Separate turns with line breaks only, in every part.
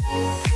Shalom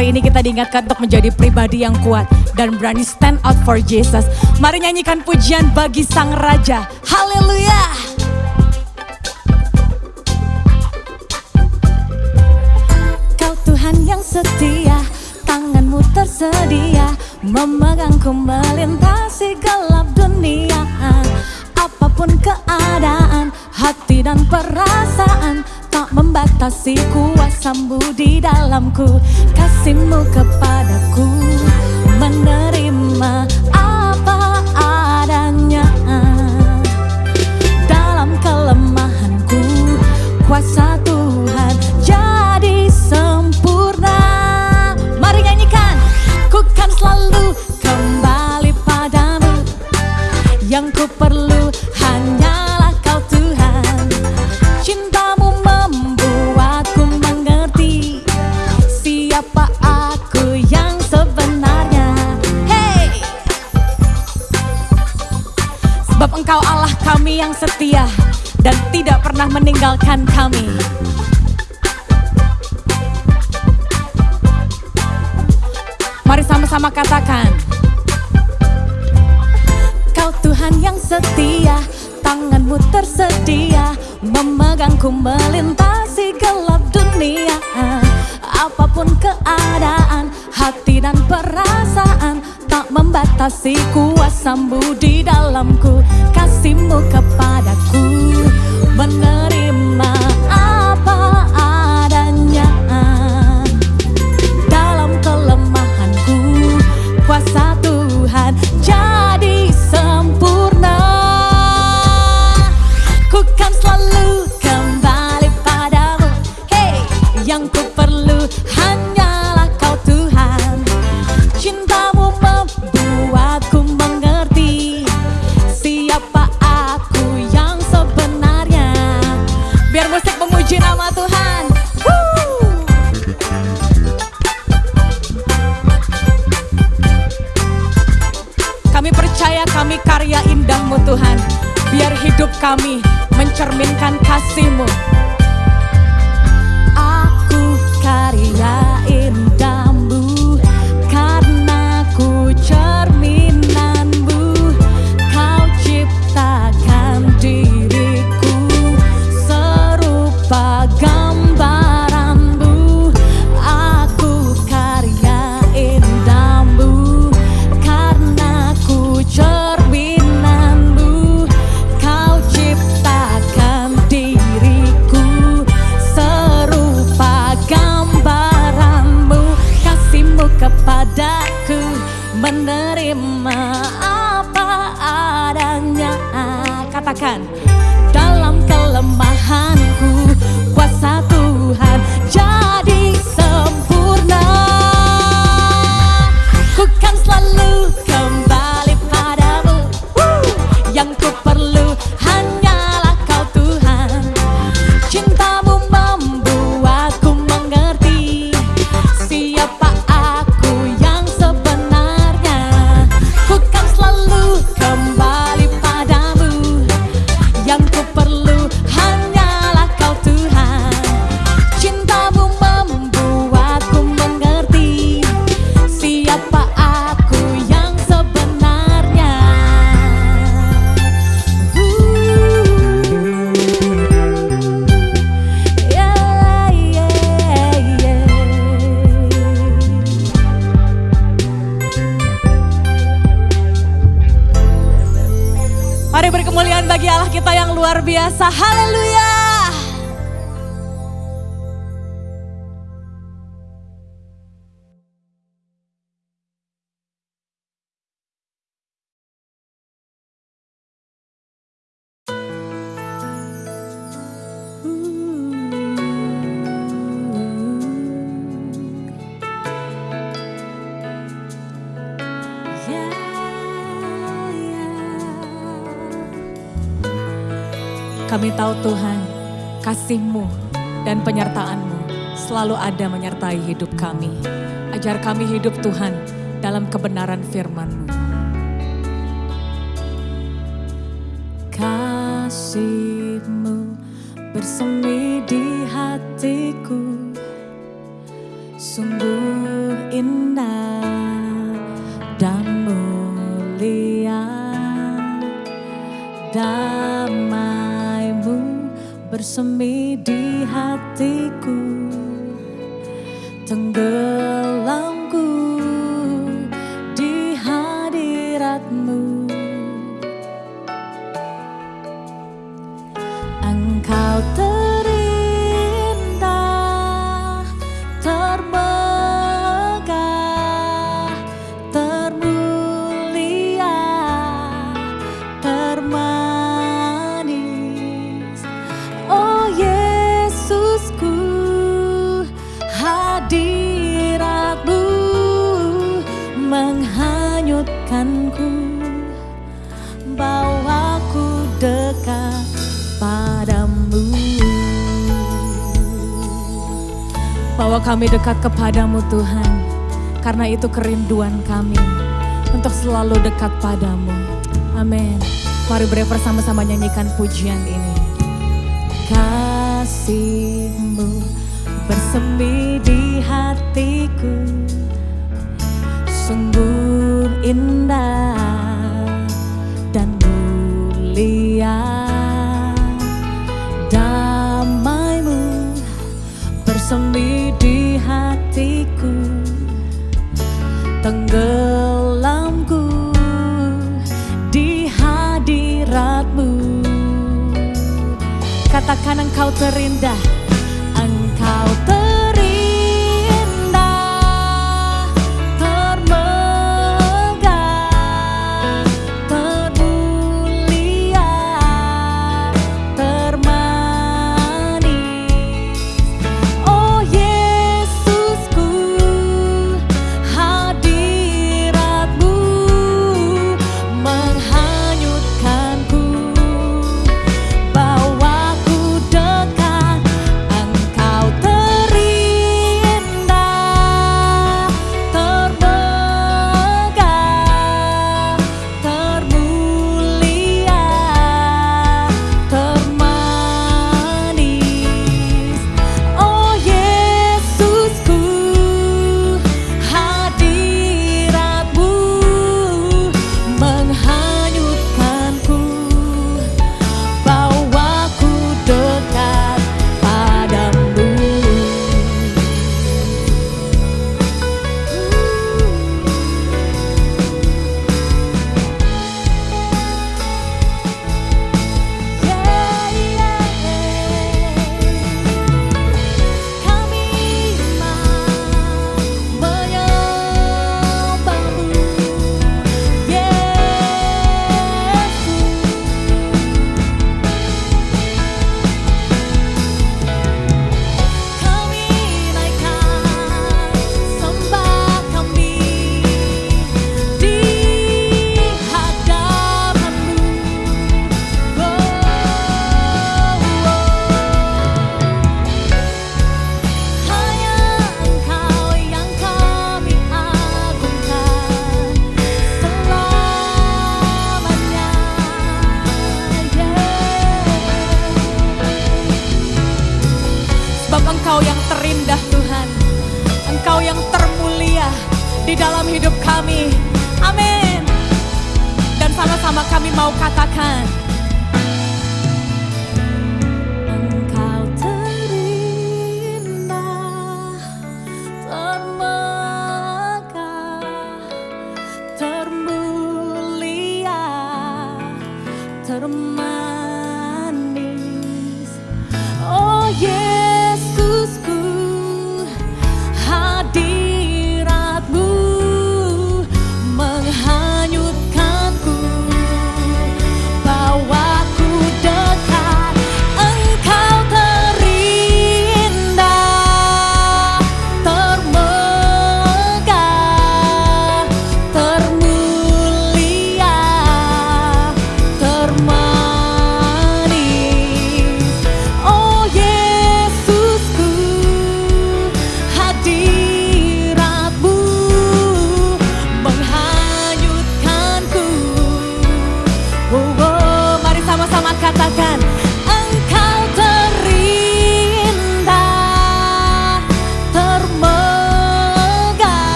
hari ini kita diingatkan untuk menjadi pribadi yang kuat dan berani stand out for Jesus. Mari nyanyikan pujian bagi Sang Raja. Haleluya! Kau Tuhan yang setia, tanganmu tersedia, memegangku melintasi gelap dunia. Apa pun keadaan, hati dan perasaan, membatasi kuasamu di dalamku. Kasihmu kepadaku menerima apa adanya. Dalam kelemahanku kuasa pernah meninggalkan kami. Mari sama-sama katakan Kau Tuhan yang setia Tanganmu tersedia Memegangku melintasi gelap dunia. Apa pun keadaan Hati dan perasaan Tak membatasi kuasamu di dalamku. Kasihmu kepadaku Menerima tahu Tuhan, kasih-Mu dan penyertaan-Mu selalu ada menyertai hidup kami. Ajar kami hidup Tuhan dalam kebenaran firman-Mu. Kasih-Mu bersemi di hatiku, sungguh indah dan mulia. Damaimu bersemi di hatiku. Tenggelamku Bawa kami dekat kepadamu Tuhan, karena itu kerinduan kami untuk selalu dekat padamu. Amin. Mari bersama-sama nyanyikan pujian ini. Kasihmu bersemi di hatiku, sungguh indah dan mulia. Damaimu bersemi hatiku, tenggelamku di hadiratmu. Katakan engkau terindah, engkau terindah,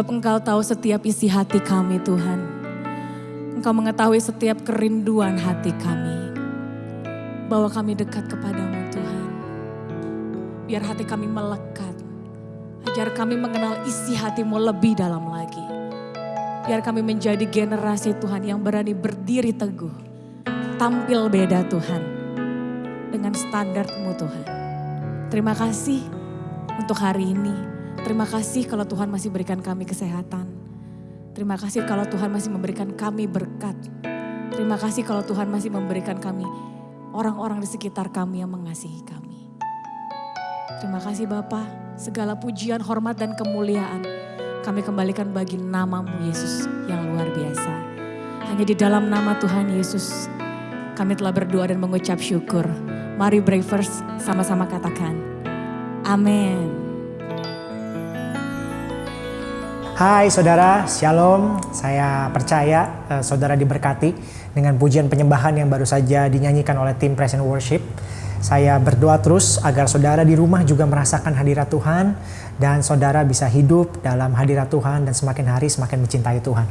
Sebab engkau tahu setiap isi hati kami Tuhan Engkau mengetahui setiap kerinduan hati kami Bahwa kami dekat kepadamu Tuhan biar hati kami melekat. Ajar kami mengenal isi hatimu lebih dalam lagi. Biar kami menjadi generasi Tuhan yang berani berdiri teguh. Tampil beda Tuhan. Dengan standarmu Tuhan. Terima kasih untuk hari ini. Terima kasih kalau Tuhan masih berikan kami kesehatan. Terima kasih kalau Tuhan masih memberikan kami berkat. Terima kasih kalau Tuhan masih memberikan kami orang-orang di sekitar kami yang mengasihi kami. Terima kasih Bapa, segala pujian, hormat dan kemuliaan kami kembalikan bagi namamu Yesus yang luar biasa. Hanya di dalam nama Tuhan Yesus kami telah berdoa dan mengucap syukur. Mari Bravers sama-sama katakan, Amin.
Hai saudara, shalom. Saya percaya eh, saudara diberkati dengan pujian penyembahan yang baru saja dinyanyikan oleh tim Present Worship. Saya berdoa terus agar saudara di rumah juga merasakan hadirat Tuhan dan saudara bisa hidup dalam hadirat Tuhan dan semakin hari semakin mencintai Tuhan.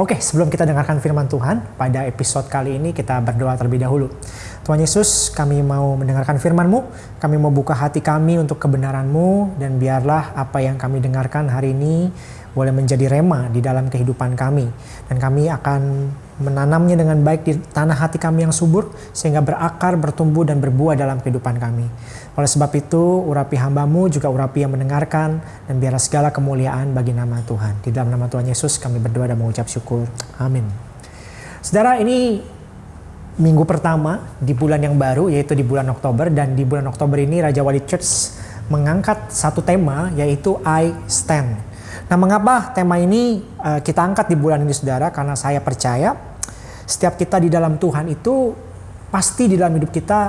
Oke, sebelum kita dengarkan firman Tuhan, pada episode kali ini kita berdoa terlebih dahulu. Tuhan Yesus, kami mau mendengarkan firman-Mu, kami mau buka hati kami untuk kebenaran-Mu, dan biarlah apa yang kami dengarkan hari ini boleh menjadi rema di dalam kehidupan kami. Dan kami akan menanamnya dengan baik di tanah hati kami yang subur, sehingga berakar, bertumbuh, dan berbuah dalam kehidupan kami. Oleh sebab itu, urapi hambamu juga urapi yang mendengarkan, dan biarlah segala kemuliaan bagi nama Tuhan. Di dalam nama Tuhan Yesus kami berdoa dan mengucap syukur. Amin. Saudara, ini minggu pertama di bulan yang baru, yaitu di bulan Oktober, dan di bulan Oktober ini Raja Wali Church mengangkat satu tema, yaitu I Stand. Nah, mengapa tema ini uh, kita angkat di bulan ini saudara? Karena saya percaya setiap kita di dalam Tuhan itu pasti di dalam hidup kita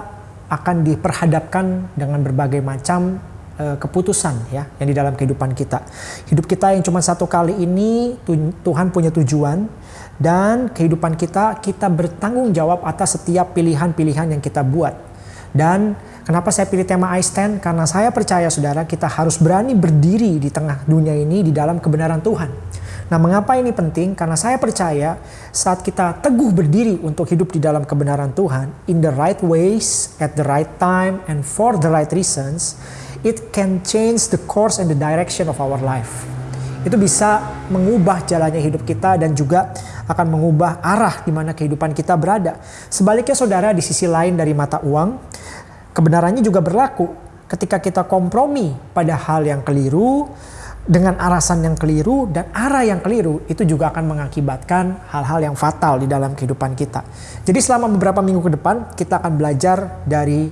akan diperhadapkan dengan berbagai macam uh, keputusan ya yang di dalam kehidupan kita. Hidup kita yang cuma satu kali ini Tuhan punya tujuan dan kehidupan kita kita bertanggung jawab atas setiap pilihan-pilihan yang kita buat. Dan kenapa saya pilih tema I Stand? Karena saya percaya saudara kita harus berani berdiri di tengah dunia ini di dalam kebenaran Tuhan. Nah, mengapa ini penting? Karena saya percaya saat kita teguh berdiri untuk hidup di dalam kebenaran Tuhan, in the right ways, at the right time, and for the right reasons, it can change the course and the direction of our life. Itu bisa mengubah jalannya hidup kita dan juga akan mengubah arah di mana kehidupan kita berada. Sebaliknya saudara di sisi lain dari mata uang, kebenarannya juga berlaku ketika kita kompromi pada hal yang keliru, dengan alasan yang keliru dan arah yang keliru itu juga akan mengakibatkan hal-hal yang fatal di dalam kehidupan kita. Jadi selama beberapa minggu ke depan kita akan belajar dari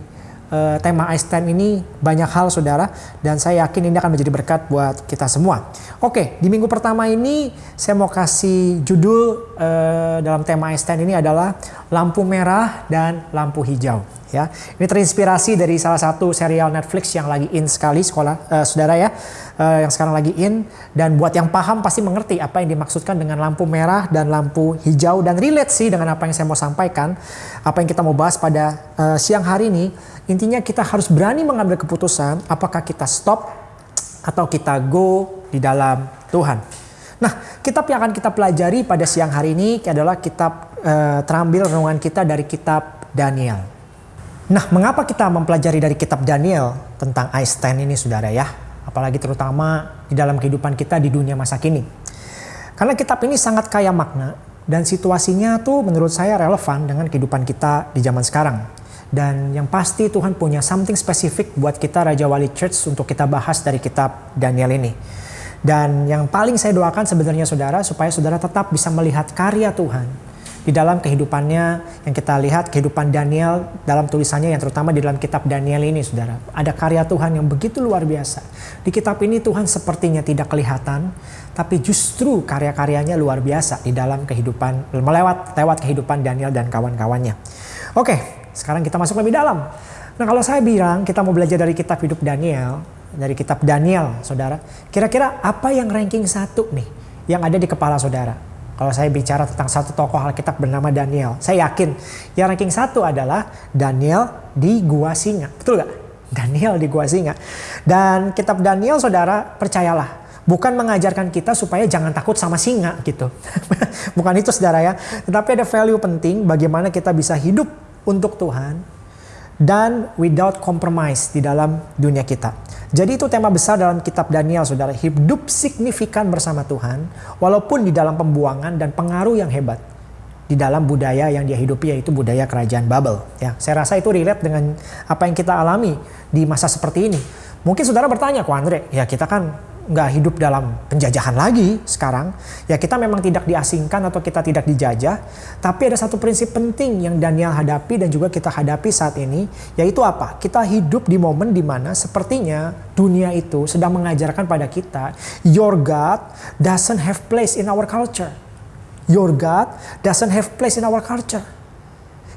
uh, tema Einstein ini banyak hal saudara dan saya yakin ini akan menjadi berkat buat kita semua. Oke, di minggu pertama ini saya mau kasih judul uh, dalam tema Einstein ini adalah lampu merah dan lampu hijau ya. Ini terinspirasi dari salah satu serial Netflix yang lagi in sekali sekolah uh, saudara ya, uh, yang sekarang lagi in dan buat yang paham pasti mengerti apa yang dimaksudkan dengan lampu merah dan lampu hijau dan relate sih dengan apa yang saya mau sampaikan, apa yang kita mau bahas pada uh, siang hari ini. Intinya kita harus berani mengambil keputusan apakah kita stop atau kita go di dalam Tuhan. Nah, kitab yang akan kita pelajari pada siang hari ini adalah kitab terambil renungan kita dari kitab Daniel. Nah, mengapa kita mempelajari dari kitab Daniel tentang Einstein ini saudara ya? Apalagi terutama di dalam kehidupan kita di dunia masa kini. Karena kitab ini sangat kaya makna dan situasinya tuh menurut saya relevan dengan kehidupan kita di zaman sekarang. Dan yang pasti Tuhan punya something spesifik buat kita Raja Wali Church untuk kita bahas dari kitab Daniel ini. Dan yang paling saya doakan sebenarnya saudara supaya saudara tetap bisa melihat karya Tuhan di dalam kehidupannya yang kita lihat kehidupan Daniel dalam tulisannya yang terutama di dalam kitab Daniel ini saudara. Ada karya Tuhan yang begitu luar biasa. Di kitab ini Tuhan sepertinya tidak kelihatan tapi justru karya-karyanya luar biasa di dalam kehidupan melewat lewat kehidupan Daniel dan kawan-kawannya. Oke sekarang kita masuk lebih dalam. Nah kalau saya bilang kita mau belajar dari kitab hidup Daniel dari kitab Daniel saudara kira-kira apa yang ranking satu nih yang ada di kepala saudara kalau saya bicara tentang satu tokoh Alkitab bernama Daniel, saya yakin yang ranking satu adalah Daniel di Gua Singa. Betul gak? Daniel di Gua Singa. Dan kitab Daniel saudara percayalah bukan mengajarkan kita supaya jangan takut sama singa gitu. bukan itu saudara ya. Tetapi ada value penting bagaimana kita bisa hidup untuk Tuhan dan without compromise di dalam dunia kita. Jadi itu tema besar dalam kitab Daniel, saudara. Hidup signifikan bersama Tuhan, walaupun di dalam pembuangan dan pengaruh yang hebat di dalam budaya yang dia hidupi yaitu budaya kerajaan Babel. Ya, saya rasa itu relate dengan apa yang kita alami di masa seperti ini. Mungkin saudara bertanya, "Kok Andre, ya kita kan nggak hidup dalam penjajahan lagi sekarang. Ya kita memang tidak diasingkan atau kita tidak dijajah. Tapi ada satu prinsip penting yang Daniel hadapi dan juga kita hadapi saat ini. Yaitu apa? Kita hidup di momen di mana sepertinya dunia itu sedang mengajarkan pada kita. Your God doesn't have place in our culture. Your God doesn't have place in our culture.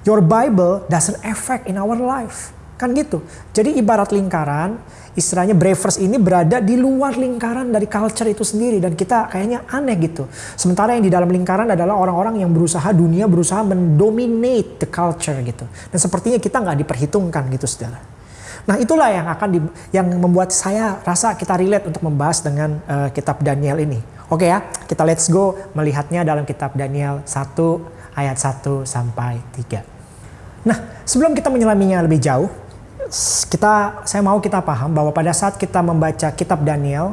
Your Bible doesn't affect in our life. Kan gitu. Jadi ibarat lingkaran istilahnya Bravers ini berada di luar lingkaran dari culture itu sendiri dan kita kayaknya aneh gitu. Sementara yang di dalam lingkaran adalah orang-orang yang berusaha dunia berusaha mendominate the culture gitu. Dan sepertinya kita nggak diperhitungkan gitu saudara. Nah itulah yang akan di, yang membuat saya rasa kita relate untuk membahas dengan uh, kitab Daniel ini. Oke ya, kita let's go melihatnya dalam kitab Daniel 1 ayat 1 sampai 3. Nah, sebelum kita menyelaminya lebih jauh, kita saya mau kita paham bahwa pada saat kita membaca kitab Daniel,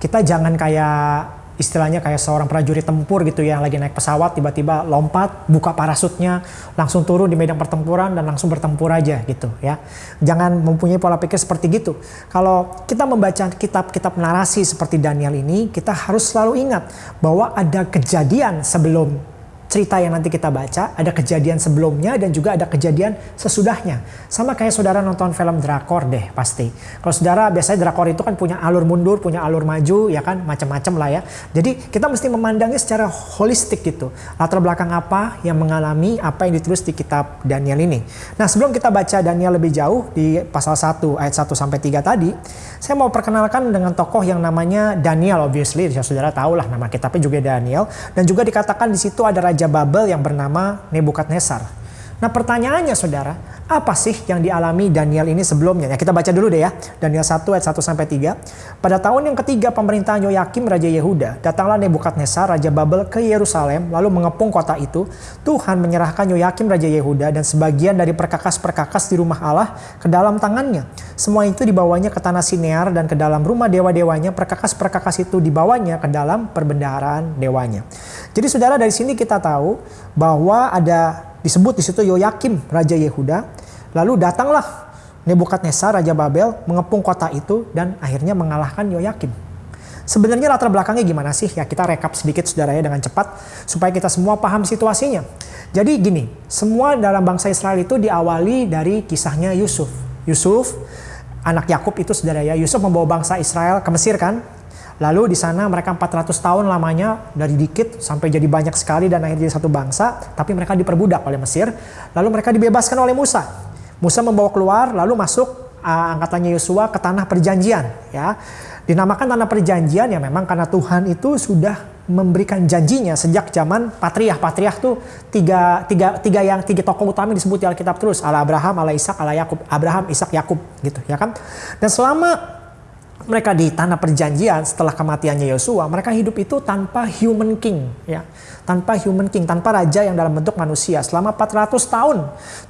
kita jangan kayak istilahnya kayak seorang prajurit tempur gitu ya, yang lagi naik pesawat tiba-tiba lompat buka parasutnya langsung turun di medan pertempuran dan langsung bertempur aja gitu ya. Jangan mempunyai pola pikir seperti gitu. Kalau kita membaca kitab-kitab narasi seperti Daniel ini kita harus selalu ingat bahwa ada kejadian sebelum cerita yang nanti kita baca, ada kejadian sebelumnya dan juga ada kejadian sesudahnya. Sama kayak saudara nonton film drakor deh pasti. Kalau saudara biasanya drakor itu kan punya alur mundur, punya alur maju, ya kan macam-macam lah ya. Jadi kita mesti memandangnya secara holistik gitu. Latar belakang apa yang mengalami apa yang ditulis di kitab Daniel ini. Nah sebelum kita baca Daniel lebih jauh di pasal 1 ayat 1 sampai 3 tadi, saya mau perkenalkan dengan tokoh yang namanya Daniel obviously, ya saudara tahu lah nama kitabnya juga Daniel dan juga dikatakan di situ ada raja Raja Babel yang bernama Nebukadnezar. Nah pertanyaannya saudara, apa sih yang dialami Daniel ini sebelumnya? Ya, kita baca dulu deh ya. Daniel 1 ayat 1 sampai 3. Pada tahun yang ketiga pemerintahan Yoyakim Raja Yehuda, datanglah Nebukadnezar Raja Babel ke Yerusalem lalu mengepung kota itu. Tuhan menyerahkan Yoyakim Raja Yehuda dan sebagian dari perkakas-perkakas di rumah Allah ke dalam tangannya. Semua itu dibawanya ke tanah Sinear dan ke dalam rumah dewa-dewanya. Perkakas-perkakas itu dibawanya ke dalam perbendaharaan dewanya. Jadi saudara dari sini kita tahu bahwa ada disebut di situ Yoyakim raja Yehuda. Lalu datanglah Nebukadnezar raja Babel mengepung kota itu dan akhirnya mengalahkan Yoyakim. Sebenarnya latar belakangnya gimana sih? Ya kita rekap sedikit saudara ya dengan cepat supaya kita semua paham situasinya. Jadi gini, semua dalam bangsa Israel itu diawali dari kisahnya Yusuf. Yusuf, anak Yakub itu saudara ya. Yusuf membawa bangsa Israel ke Mesir kan? Lalu di sana mereka 400 tahun lamanya dari dikit sampai jadi banyak sekali dan akhirnya jadi satu bangsa, tapi mereka diperbudak oleh Mesir. Lalu mereka dibebaskan oleh Musa. Musa membawa keluar lalu masuk uh, angkatannya Yosua ke tanah perjanjian ya. Dinamakan tanah perjanjian ya memang karena Tuhan itu sudah memberikan janjinya sejak zaman patriah. Patriah tuh tiga, tiga, tiga yang tiga tokoh utama disebut di Alkitab terus. Allah Abraham, Allah Ishak, Allah Yakub. Abraham, Ishak, Yakub gitu ya kan. Dan selama mereka di tanah perjanjian setelah kematiannya Yosua, mereka hidup itu tanpa human king, ya. Tanpa human king, tanpa raja yang dalam bentuk manusia. Selama 400 tahun,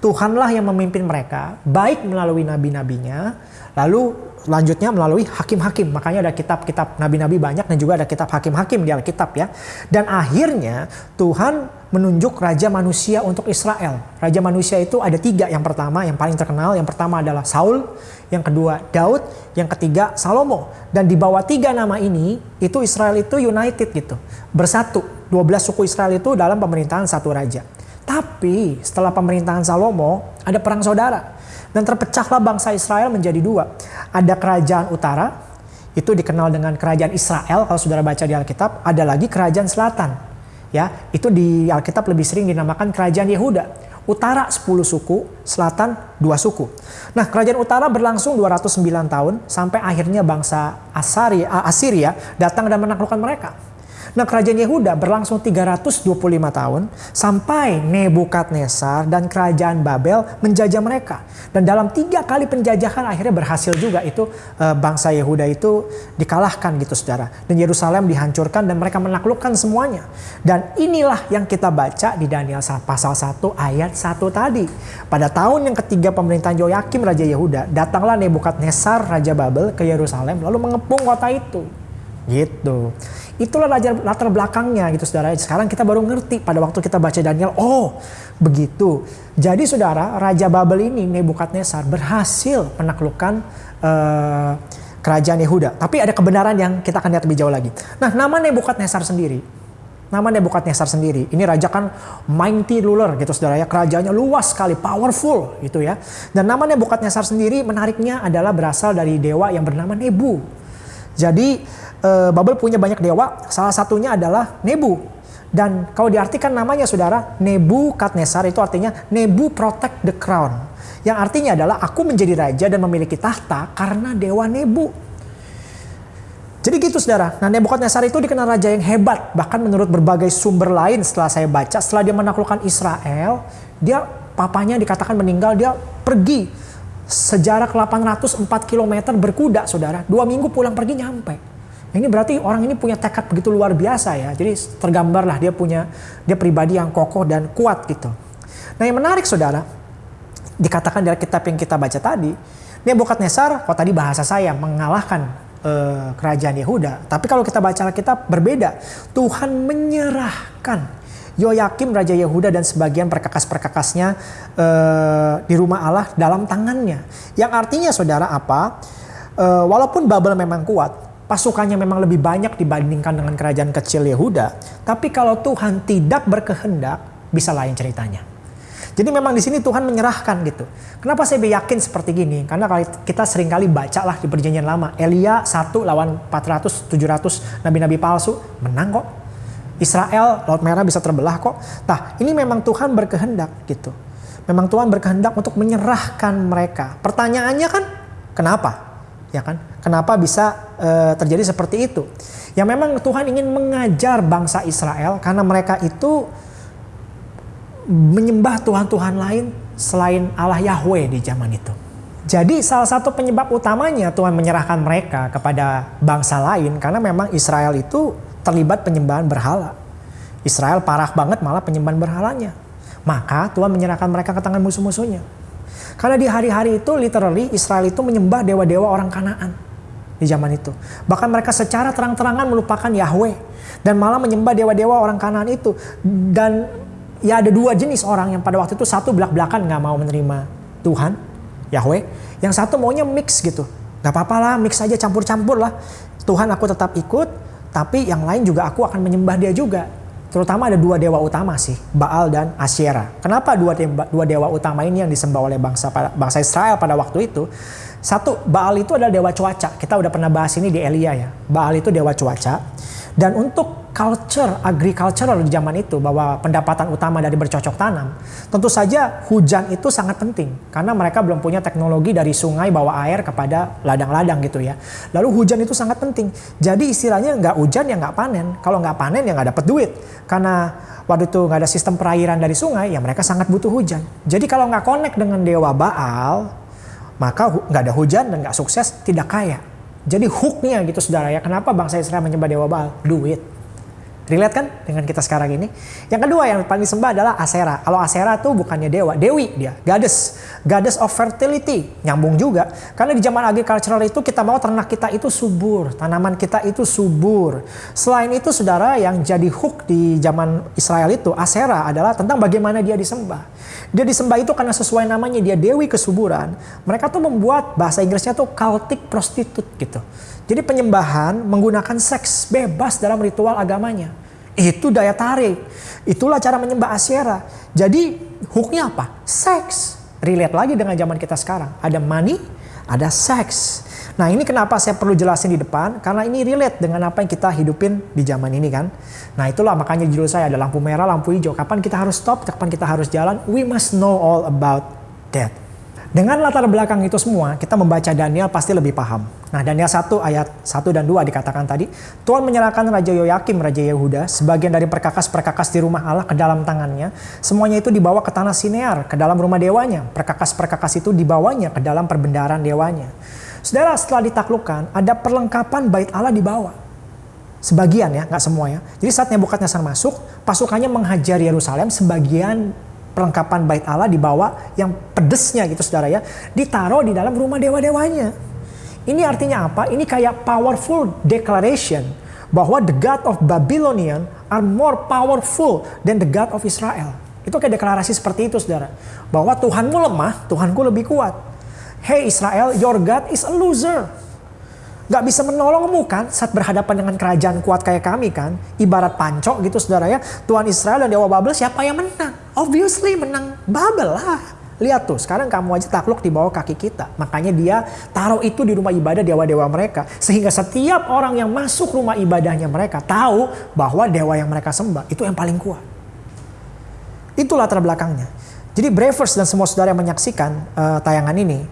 Tuhanlah yang memimpin mereka, baik melalui nabi-nabinya, lalu Selanjutnya melalui hakim-hakim. Makanya ada kitab-kitab nabi-nabi banyak dan juga ada kitab hakim-hakim di Alkitab ya. Dan akhirnya Tuhan menunjuk raja manusia untuk Israel. Raja manusia itu ada tiga. Yang pertama yang paling terkenal. Yang pertama adalah Saul. Yang kedua Daud. Yang ketiga Salomo. Dan di bawah tiga nama ini itu Israel itu united gitu. Bersatu. 12 suku Israel itu dalam pemerintahan satu raja. Tapi setelah pemerintahan Salomo ada perang saudara. Dan terpecahlah bangsa Israel menjadi dua. Ada kerajaan utara, itu dikenal dengan kerajaan Israel kalau saudara baca di Alkitab. Ada lagi kerajaan selatan. Ya, itu di Alkitab lebih sering dinamakan kerajaan Yehuda. Utara 10 suku, selatan 2 suku. Nah, kerajaan utara berlangsung 209 tahun sampai akhirnya bangsa Asari, Asiria datang dan menaklukkan mereka. Nah kerajaan Yehuda berlangsung 325 tahun sampai Nebukadnezar dan kerajaan Babel menjajah mereka. Dan dalam tiga kali penjajahan akhirnya berhasil juga itu e, bangsa Yehuda itu dikalahkan gitu saudara. Dan Yerusalem dihancurkan dan mereka menaklukkan semuanya. Dan inilah yang kita baca di Daniel pasal 1 ayat 1 tadi. Pada tahun yang ketiga pemerintahan Yoyakim Raja Yehuda, datanglah Nebukadnezar Raja Babel ke Yerusalem lalu mengepung kota itu. Gitu. Itulah latar belakangnya gitu saudara. Sekarang kita baru ngerti pada waktu kita baca Daniel, oh begitu. Jadi saudara, Raja Babel ini Nebukadnezar berhasil menaklukkan uh, kerajaan Yehuda. Tapi ada kebenaran yang kita akan lihat lebih jauh lagi. Nah nama Nebukadnezar sendiri, nama Nebukadnezar sendiri, ini raja kan mighty ruler gitu saudara ya. Kerajaannya luas sekali, powerful gitu ya. Dan nama Nebukadnezar sendiri menariknya adalah berasal dari dewa yang bernama Nebu. Jadi uh, Babel punya banyak dewa, salah satunya adalah Nebu. Dan kalau diartikan namanya saudara, Nebu Nebukadnezar itu artinya Nebu protect the crown. Yang artinya adalah aku menjadi raja dan memiliki tahta karena dewa Nebu. Jadi gitu saudara. Nah Nebukadnezar itu dikenal raja yang hebat. Bahkan menurut berbagai sumber lain setelah saya baca, setelah dia menaklukkan Israel, dia papanya dikatakan meninggal, dia pergi sejarak 804 km berkuda saudara. Dua minggu pulang pergi nyampe. Ini berarti orang ini punya tekad begitu luar biasa ya. Jadi tergambarlah dia punya dia pribadi yang kokoh dan kuat gitu. Nah yang menarik saudara, dikatakan dalam kitab yang kita baca tadi, Nebukadnezar, kalau tadi bahasa saya mengalahkan eh, kerajaan Yehuda. Tapi kalau kita baca kitab berbeda. Tuhan menyerahkan Yoyakim Raja Yehuda dan sebagian perkakas-perkakasnya eh, di rumah Allah dalam tangannya. Yang artinya saudara apa? Eh, walaupun Babel memang kuat, pasukannya memang lebih banyak dibandingkan dengan kerajaan kecil Yehuda. Tapi kalau Tuhan tidak berkehendak, bisa lain ceritanya. Jadi memang di sini Tuhan menyerahkan gitu. Kenapa saya yakin seperti gini? Karena kita sering kali baca lah di perjanjian lama. Elia satu lawan 400, 700 nabi-nabi palsu. Menang kok. Israel, Laut Merah bisa terbelah kok. Nah ini memang Tuhan berkehendak gitu. Memang Tuhan berkehendak untuk menyerahkan mereka. Pertanyaannya kan kenapa? Ya kan? Kenapa bisa e, terjadi seperti itu? Ya memang Tuhan ingin mengajar bangsa Israel karena mereka itu menyembah Tuhan-Tuhan lain selain Allah Yahweh di zaman itu. Jadi salah satu penyebab utamanya Tuhan menyerahkan mereka kepada bangsa lain karena memang Israel itu terlibat penyembahan berhala. Israel parah banget malah penyembahan berhalanya. Maka Tuhan menyerahkan mereka ke tangan musuh-musuhnya. Karena di hari-hari itu literally Israel itu menyembah dewa-dewa orang Kanaan di zaman itu. Bahkan mereka secara terang-terangan melupakan Yahweh dan malah menyembah dewa-dewa orang Kanaan itu. Dan ya ada dua jenis orang yang pada waktu itu satu belak-belakan nggak mau menerima Tuhan, Yahweh. Yang satu maunya mix gitu. Gak apa-apa lah, mix aja campur-campur lah. Tuhan aku tetap ikut, tapi yang lain juga aku akan menyembah dia juga. Terutama ada dua dewa utama sih, Baal dan Asyera. Kenapa dua dewa, dua dewa utama ini yang disembah oleh bangsa bangsa Israel pada waktu itu? Satu, Baal itu adalah dewa cuaca. Kita udah pernah bahas ini di Elia ya. Baal itu dewa cuaca. Dan untuk culture agricultural di zaman itu bahwa pendapatan utama dari bercocok tanam, tentu saja hujan itu sangat penting karena mereka belum punya teknologi dari sungai bawa air kepada ladang-ladang gitu ya. Lalu hujan itu sangat penting. Jadi istilahnya nggak hujan ya nggak panen. Kalau nggak panen ya nggak dapat duit karena waktu itu nggak ada sistem perairan dari sungai ya mereka sangat butuh hujan. Jadi kalau nggak connect dengan dewa Baal maka nggak ada hujan dan nggak sukses tidak kaya. Jadi hooknya gitu saudara ya, kenapa bangsa Israel menyembah dewa Baal? Duit. Relate kan dengan kita sekarang ini? Yang kedua yang paling disembah adalah Asera. Kalau Asera tuh bukannya dewa, dewi dia, goddess. Goddess of fertility. Nyambung juga. Karena di zaman agricultural itu kita mau ternak kita itu subur, tanaman kita itu subur. Selain itu saudara yang jadi hook di zaman Israel itu, Asera adalah tentang bagaimana dia disembah. Dia disembah itu karena sesuai namanya dia dewi kesuburan. Mereka tuh membuat bahasa Inggrisnya tuh cultic prostitute gitu. Jadi penyembahan menggunakan seks bebas dalam ritual agamanya. Itu daya tarik. Itulah cara menyembah Asyera. Jadi hooknya apa? Seks. Relate lagi dengan zaman kita sekarang. Ada money, ada seks. Nah ini kenapa saya perlu jelasin di depan. Karena ini relate dengan apa yang kita hidupin di zaman ini kan. Nah itulah makanya judul saya ada lampu merah, lampu hijau. Kapan kita harus stop, kapan kita harus jalan. We must know all about that. Dengan latar belakang itu semua, kita membaca Daniel pasti lebih paham. Nah, Daniel 1 ayat 1 dan 2 dikatakan tadi, Tuhan menyerahkan Raja Yoyakim, Raja Yehuda, sebagian dari perkakas-perkakas di rumah Allah ke dalam tangannya. Semuanya itu dibawa ke tanah Sinear, ke dalam rumah dewanya. Perkakas-perkakas itu dibawanya ke dalam perbendaharaan dewanya. Saudara, setelah ditaklukkan, ada perlengkapan bait Allah dibawa. Sebagian ya, nggak semua ya. Jadi saat Nebukadnezar masuk, pasukannya menghajar Yerusalem, sebagian perlengkapan bait Allah dibawa yang pedesnya gitu saudara ya ditaruh di dalam rumah dewa-dewanya. Ini artinya apa? Ini kayak powerful declaration bahwa the God of Babylonian are more powerful than the God of Israel. Itu kayak deklarasi seperti itu saudara. Bahwa Tuhanmu lemah, Tuhanku lebih kuat. Hey Israel, your God is a loser. Gak bisa menolongmu kan saat berhadapan dengan kerajaan kuat kayak kami kan. Ibarat pancok gitu saudara ya. Tuhan Israel dan Dewa Babel siapa yang menang? Obviously menang Babel lah. Lihat tuh, sekarang kamu aja takluk di bawah kaki kita. Makanya dia taruh itu di rumah ibadah dewa-dewa mereka. Sehingga setiap orang yang masuk rumah ibadahnya mereka tahu bahwa dewa yang mereka sembah itu yang paling kuat. Itu latar belakangnya. Jadi Bravers dan semua saudara yang menyaksikan uh, tayangan ini,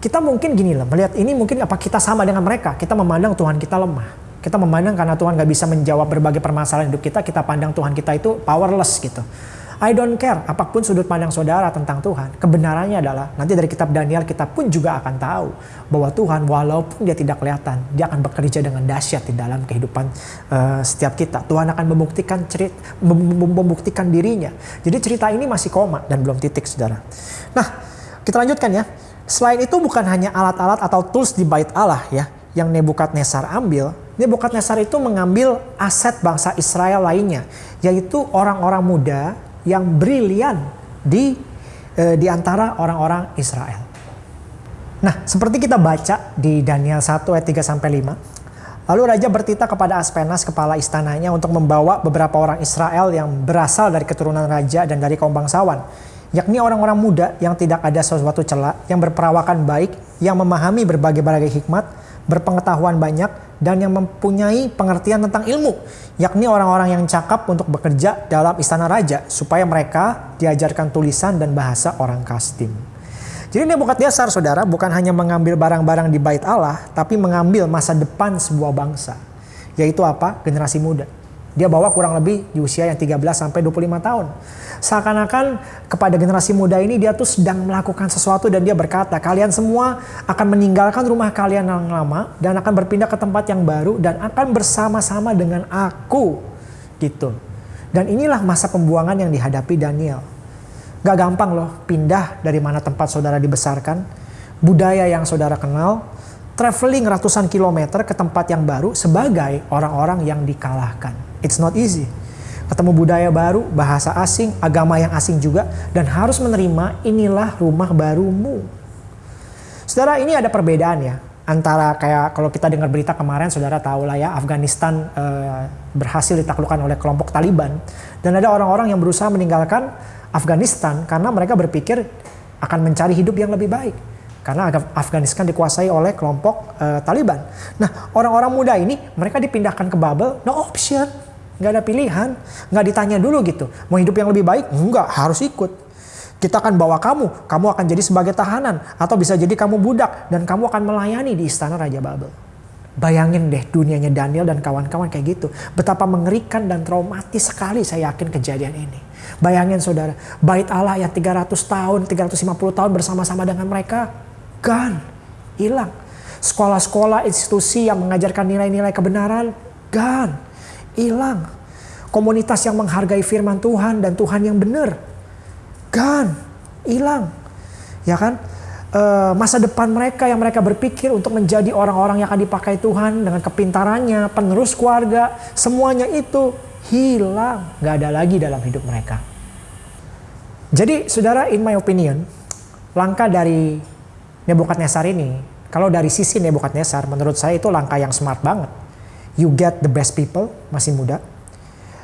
kita mungkin gini lah, melihat ini mungkin apa kita sama dengan mereka. Kita memandang Tuhan kita lemah. Kita memandang karena Tuhan gak bisa menjawab berbagai permasalahan hidup kita, kita pandang Tuhan kita itu powerless gitu. I don't care apa pun sudut pandang saudara tentang Tuhan. Kebenarannya adalah nanti dari kitab Daniel kita pun juga akan tahu bahwa Tuhan walaupun dia tidak kelihatan, dia akan bekerja dengan dahsyat di dalam kehidupan uh, setiap kita. Tuhan akan membuktikan cerit, membuktikan dirinya. Jadi cerita ini masih koma dan belum titik, saudara. Nah, kita lanjutkan ya. Selain itu bukan hanya alat-alat atau tools di bait Allah ya yang Nebukadnezar ambil, Nebukadnezar itu mengambil aset bangsa Israel lainnya, yaitu orang-orang muda yang brilian di e, di antara orang-orang Israel. Nah, seperti kita baca di Daniel 1 ayat 3 sampai 5. Lalu raja bertita kepada Aspenas kepala istananya untuk membawa beberapa orang Israel yang berasal dari keturunan raja dan dari kaum bangsawan, yakni orang-orang muda yang tidak ada sesuatu celah, yang berperawakan baik, yang memahami berbagai-bagai hikmat, berpengetahuan banyak, dan yang mempunyai pengertian tentang ilmu, yakni orang-orang yang cakap untuk bekerja dalam istana raja, supaya mereka diajarkan tulisan dan bahasa orang Kastim. Jadi Nebukadnezar saudara bukan hanya mengambil barang-barang di bait Allah, tapi mengambil masa depan sebuah bangsa. Yaitu apa? Generasi muda. Dia bawa kurang lebih di usia yang 13 sampai 25 tahun. Seakan-akan kepada generasi muda ini dia tuh sedang melakukan sesuatu dan dia berkata, kalian semua akan meninggalkan rumah kalian yang lama dan akan berpindah ke tempat yang baru dan akan bersama-sama dengan aku. Gitu. Dan inilah masa pembuangan yang dihadapi Daniel. Gak gampang loh pindah dari mana tempat saudara dibesarkan, budaya yang saudara kenal, traveling ratusan kilometer ke tempat yang baru sebagai orang-orang yang dikalahkan. It's not easy. Ketemu budaya baru, bahasa asing, agama yang asing juga, dan harus menerima inilah rumah barumu. Saudara, ini ada perbedaan ya antara kayak kalau kita dengar berita kemarin, saudara tahu lah ya Afghanistan eh, berhasil ditaklukkan oleh kelompok Taliban, dan ada orang-orang yang berusaha meninggalkan Afghanistan karena mereka berpikir akan mencari hidup yang lebih baik karena Afghanistan dikuasai oleh kelompok uh, Taliban. Nah, orang-orang muda ini mereka dipindahkan ke Babel, no option, nggak ada pilihan, nggak ditanya dulu gitu, mau hidup yang lebih baik, enggak harus ikut. Kita akan bawa kamu, kamu akan jadi sebagai tahanan, atau bisa jadi kamu budak dan kamu akan melayani di istana Raja Babel. Bayangin deh dunianya Daniel dan kawan-kawan kayak gitu. Betapa mengerikan dan traumatis sekali saya yakin kejadian ini. Bayangin saudara, bait Allah yang 300 tahun, 350 tahun bersama-sama dengan mereka gone, hilang. Sekolah-sekolah, institusi yang mengajarkan nilai-nilai kebenaran, gone, hilang. Komunitas yang menghargai firman Tuhan dan Tuhan yang benar, gone, hilang. Ya kan? E, masa depan mereka yang mereka berpikir untuk menjadi orang-orang yang akan dipakai Tuhan dengan kepintarannya, penerus keluarga, semuanya itu hilang, nggak ada lagi dalam hidup mereka. Jadi, saudara, in my opinion, langkah dari Nebukadnezar ini, kalau dari sisi Nebukadnezar, menurut saya itu langkah yang smart banget. You get the best people, masih muda.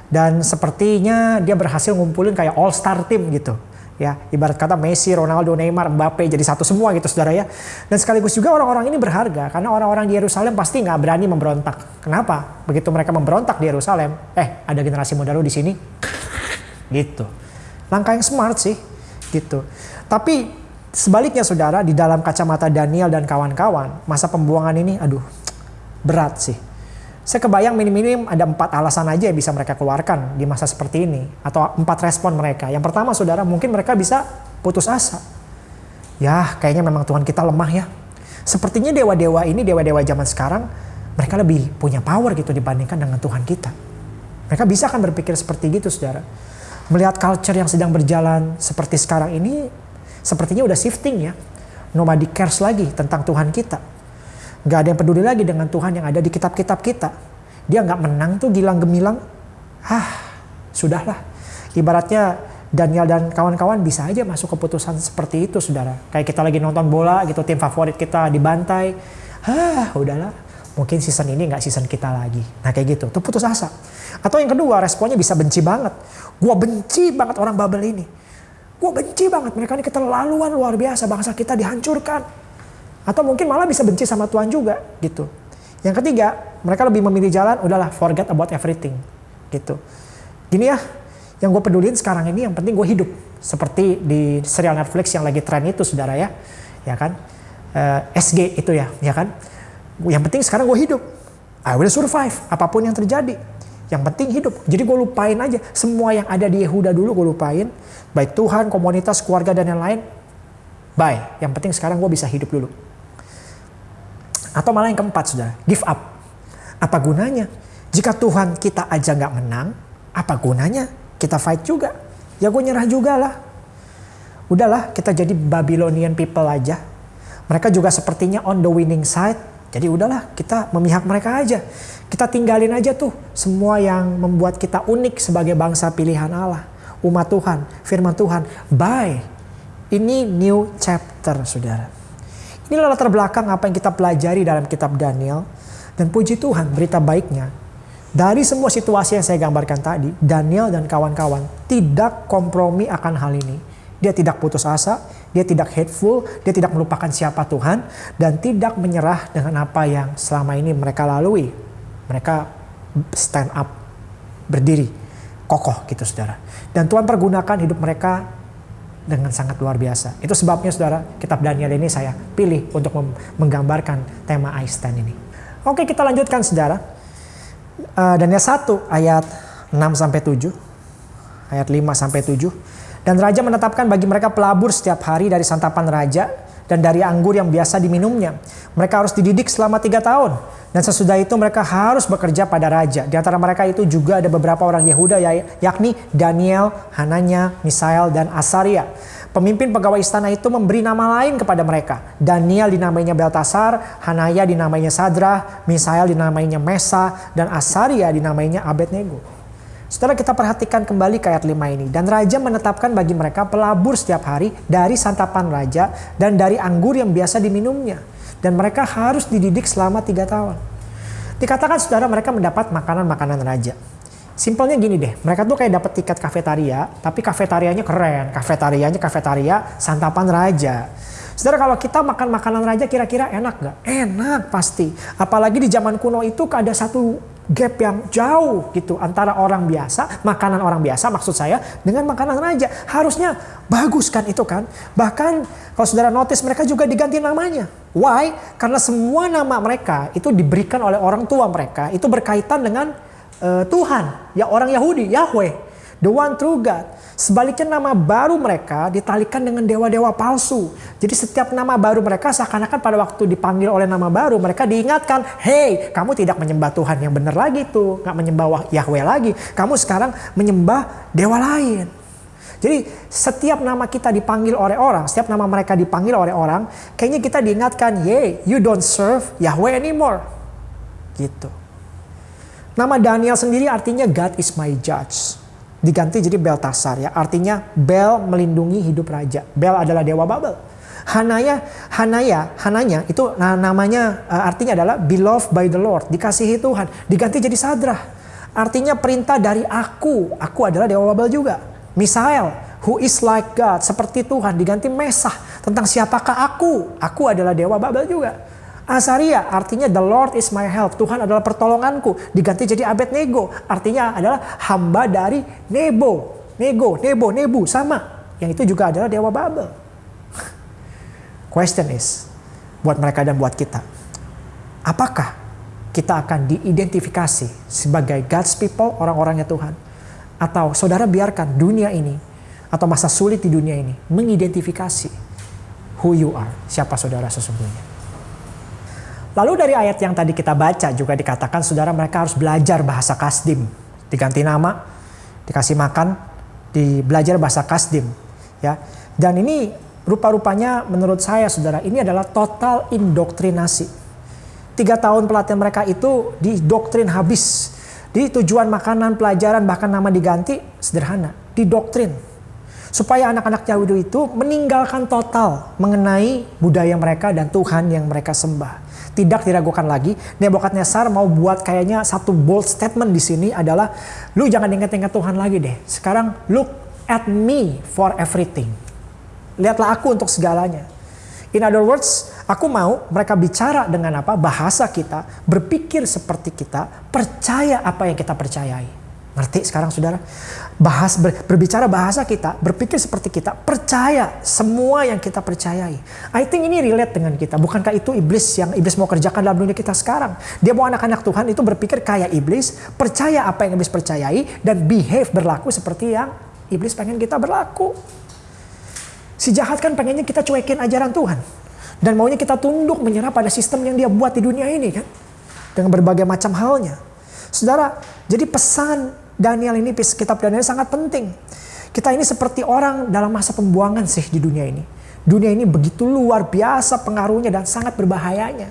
Dan sepertinya dia berhasil ngumpulin kayak all star team gitu. Ya, ibarat kata Messi, Ronaldo, Neymar, Mbappe jadi satu semua gitu saudara ya. Dan sekaligus juga orang-orang ini berharga karena orang-orang di Yerusalem pasti nggak berani memberontak. Kenapa? Begitu mereka memberontak di Yerusalem, eh ada generasi muda lu di sini, gitu. Langkah yang smart sih, gitu. Tapi Sebaliknya saudara, di dalam kacamata Daniel dan kawan-kawan, masa pembuangan ini aduh berat sih. Saya kebayang minim-minim ada empat alasan aja yang bisa mereka keluarkan di masa seperti ini. Atau empat respon mereka. Yang pertama saudara, mungkin mereka bisa putus asa. Ya kayaknya memang Tuhan kita lemah ya. Sepertinya dewa-dewa ini, dewa-dewa zaman sekarang, mereka lebih punya power gitu dibandingkan dengan Tuhan kita. Mereka bisa kan berpikir seperti gitu saudara. Melihat culture yang sedang berjalan seperti sekarang ini, sepertinya udah shifting ya. Nobody cares lagi tentang Tuhan kita. Gak ada yang peduli lagi dengan Tuhan yang ada di kitab-kitab kita. Dia nggak menang tuh gilang gemilang. Ah, sudahlah. Ibaratnya Daniel dan kawan-kawan bisa aja masuk keputusan seperti itu, saudara. Kayak kita lagi nonton bola gitu, tim favorit kita dibantai. Ah, udahlah. Mungkin season ini nggak season kita lagi. Nah kayak gitu, tuh putus asa. Atau yang kedua, responnya bisa benci banget. Gua benci banget orang Babel ini Gue benci banget mereka ini keterlaluan luar biasa bangsa kita dihancurkan. Atau mungkin malah bisa benci sama Tuhan juga gitu. Yang ketiga, mereka lebih memilih jalan udahlah forget about everything gitu. Gini ya, yang gue pedulin sekarang ini yang penting gue hidup. Seperti di serial Netflix yang lagi tren itu saudara ya. Ya kan. Uh, eh, SG itu ya, ya kan. Yang penting sekarang gue hidup. I will survive apa pun yang terjadi. Yang penting hidup. Jadi gue lupain aja semua yang ada di Yehuda dulu gue lupain. Baik Tuhan, komunitas, keluarga dan yang lain. Bye. Yang penting sekarang gue bisa hidup dulu. Atau malah yang keempat sudah, give up. Apa gunanya? Jika Tuhan kita aja nggak menang, apa gunanya kita fight juga? Ya gue nyerah juga lah. Udahlah kita jadi Babylonian people aja. Mereka juga sepertinya on the winning side. Jadi udahlah kita memihak mereka aja. Kita tinggalin aja tuh semua yang membuat kita unik sebagai bangsa pilihan Allah. Umat Tuhan, firman Tuhan. Bye. Ini new chapter, saudara. Inilah latar belakang apa yang kita pelajari dalam kitab Daniel. Dan puji Tuhan, berita baiknya. Dari semua situasi yang saya gambarkan tadi, Daniel dan kawan-kawan tidak kompromi akan hal ini. Dia tidak putus asa, dia tidak hateful, dia tidak melupakan siapa Tuhan, dan tidak menyerah dengan apa yang selama ini mereka lalui mereka stand up, berdiri, kokoh gitu saudara. Dan Tuhan pergunakan hidup mereka dengan sangat luar biasa. Itu sebabnya saudara, kitab Daniel ini saya pilih untuk menggambarkan tema stand ini. Oke kita lanjutkan saudara. Uh, Daniel 1 ayat 6 sampai 7. Ayat 5 sampai 7. Dan raja menetapkan bagi mereka pelabur setiap hari dari santapan raja dan dari anggur yang biasa diminumnya. Mereka harus dididik selama tiga tahun. Dan sesudah itu mereka harus bekerja pada raja. Di antara mereka itu juga ada beberapa orang Yehuda ya, yakni Daniel, Hananya, Misael, dan Asaria. Pemimpin pegawai istana itu memberi nama lain kepada mereka. Daniel dinamainya Beltasar, Hanaya dinamainya Sadra, Misael dinamainya Mesa, dan Asaria dinamainya Abednego. Setelah kita perhatikan kembali ke ayat 5 ini. Dan raja menetapkan bagi mereka pelabur setiap hari dari santapan raja dan dari anggur yang biasa diminumnya. Dan mereka harus dididik selama tiga tahun. Dikatakan saudara mereka mendapat makanan-makanan raja. Simpelnya gini deh, mereka tuh kayak dapat tiket kafetaria, tapi kafetarianya keren. Kafetarianya kafetaria santapan raja. Saudara kalau kita makan makanan raja kira-kira enak gak? Enak pasti. Apalagi di zaman kuno itu ada satu gap yang jauh gitu antara orang biasa, makanan orang biasa maksud saya dengan makanan raja. Harusnya bagus kan itu kan. Bahkan kalau saudara notice mereka juga diganti namanya. Why? Karena semua nama mereka itu diberikan oleh orang tua mereka itu berkaitan dengan uh, Tuhan, ya orang Yahudi, Yahweh, the one true God. Sebaliknya nama baru mereka ditalikan dengan dewa-dewa palsu. Jadi setiap nama baru mereka seakan-akan pada waktu dipanggil oleh nama baru mereka diingatkan, hey kamu tidak menyembah Tuhan yang benar lagi tuh, nggak menyembah Yahweh lagi. Kamu sekarang menyembah dewa lain. Jadi setiap nama kita dipanggil oleh orang, setiap nama mereka dipanggil oleh orang, kayaknya kita diingatkan, hey you don't serve Yahweh anymore. Gitu. Nama Daniel sendiri artinya God is my judge diganti jadi Beltasar ya. Artinya Bel melindungi hidup raja. Bel adalah dewa Babel. Hanaya, Hanaya, Hananya itu nah, namanya uh, artinya adalah beloved by the Lord, dikasihi Tuhan. Diganti jadi Sadrah. Artinya perintah dari aku. Aku adalah dewa Babel juga. Misael, who is like God, seperti Tuhan, diganti Mesah. Tentang siapakah aku? Aku adalah dewa Babel juga. Asaria artinya the Lord is my help. Tuhan adalah pertolonganku. Diganti jadi Abednego. Artinya adalah hamba dari Nebo. Nego, Nebo, Nebu. Sama. Yang itu juga adalah Dewa Babel. Question is, buat mereka dan buat kita. Apakah kita akan diidentifikasi sebagai God's people, orang-orangnya Tuhan? Atau saudara biarkan dunia ini atau masa sulit di dunia ini mengidentifikasi who you are, siapa saudara sesungguhnya. Lalu dari ayat yang tadi kita baca juga dikatakan saudara mereka harus belajar bahasa kasdim. Diganti nama, dikasih makan, di belajar bahasa kasdim. Ya. Dan ini rupa-rupanya menurut saya saudara ini adalah total indoktrinasi. Tiga tahun pelatihan mereka itu didoktrin habis. Di tujuan makanan, pelajaran, bahkan nama diganti sederhana. Didoktrin. Supaya anak-anak Yahudi itu meninggalkan total mengenai budaya mereka dan Tuhan yang mereka sembah tidak diragukan lagi. Nebukadnezar mau buat kayaknya satu bold statement di sini adalah lu jangan ingat-ingat Tuhan lagi deh. Sekarang look at me for everything. Lihatlah aku untuk segalanya. In other words, aku mau mereka bicara dengan apa? Bahasa kita, berpikir seperti kita, percaya apa yang kita percayai. Ngerti sekarang saudara? Bahas, ber, berbicara bahasa kita, berpikir seperti kita, percaya semua yang kita percayai. I think ini relate dengan kita. Bukankah itu iblis yang iblis mau kerjakan dalam dunia kita sekarang? Dia mau anak-anak Tuhan itu berpikir kayak iblis, percaya apa yang iblis percayai, dan behave berlaku seperti yang iblis pengen kita berlaku. Si jahat kan pengennya kita cuekin ajaran Tuhan. Dan maunya kita tunduk menyerah pada sistem yang dia buat di dunia ini kan. Dengan berbagai macam halnya. Saudara, jadi pesan Daniel ini, kitab Daniel sangat penting. Kita ini seperti orang dalam masa pembuangan sih di dunia ini. Dunia ini begitu luar biasa pengaruhnya dan sangat berbahayanya.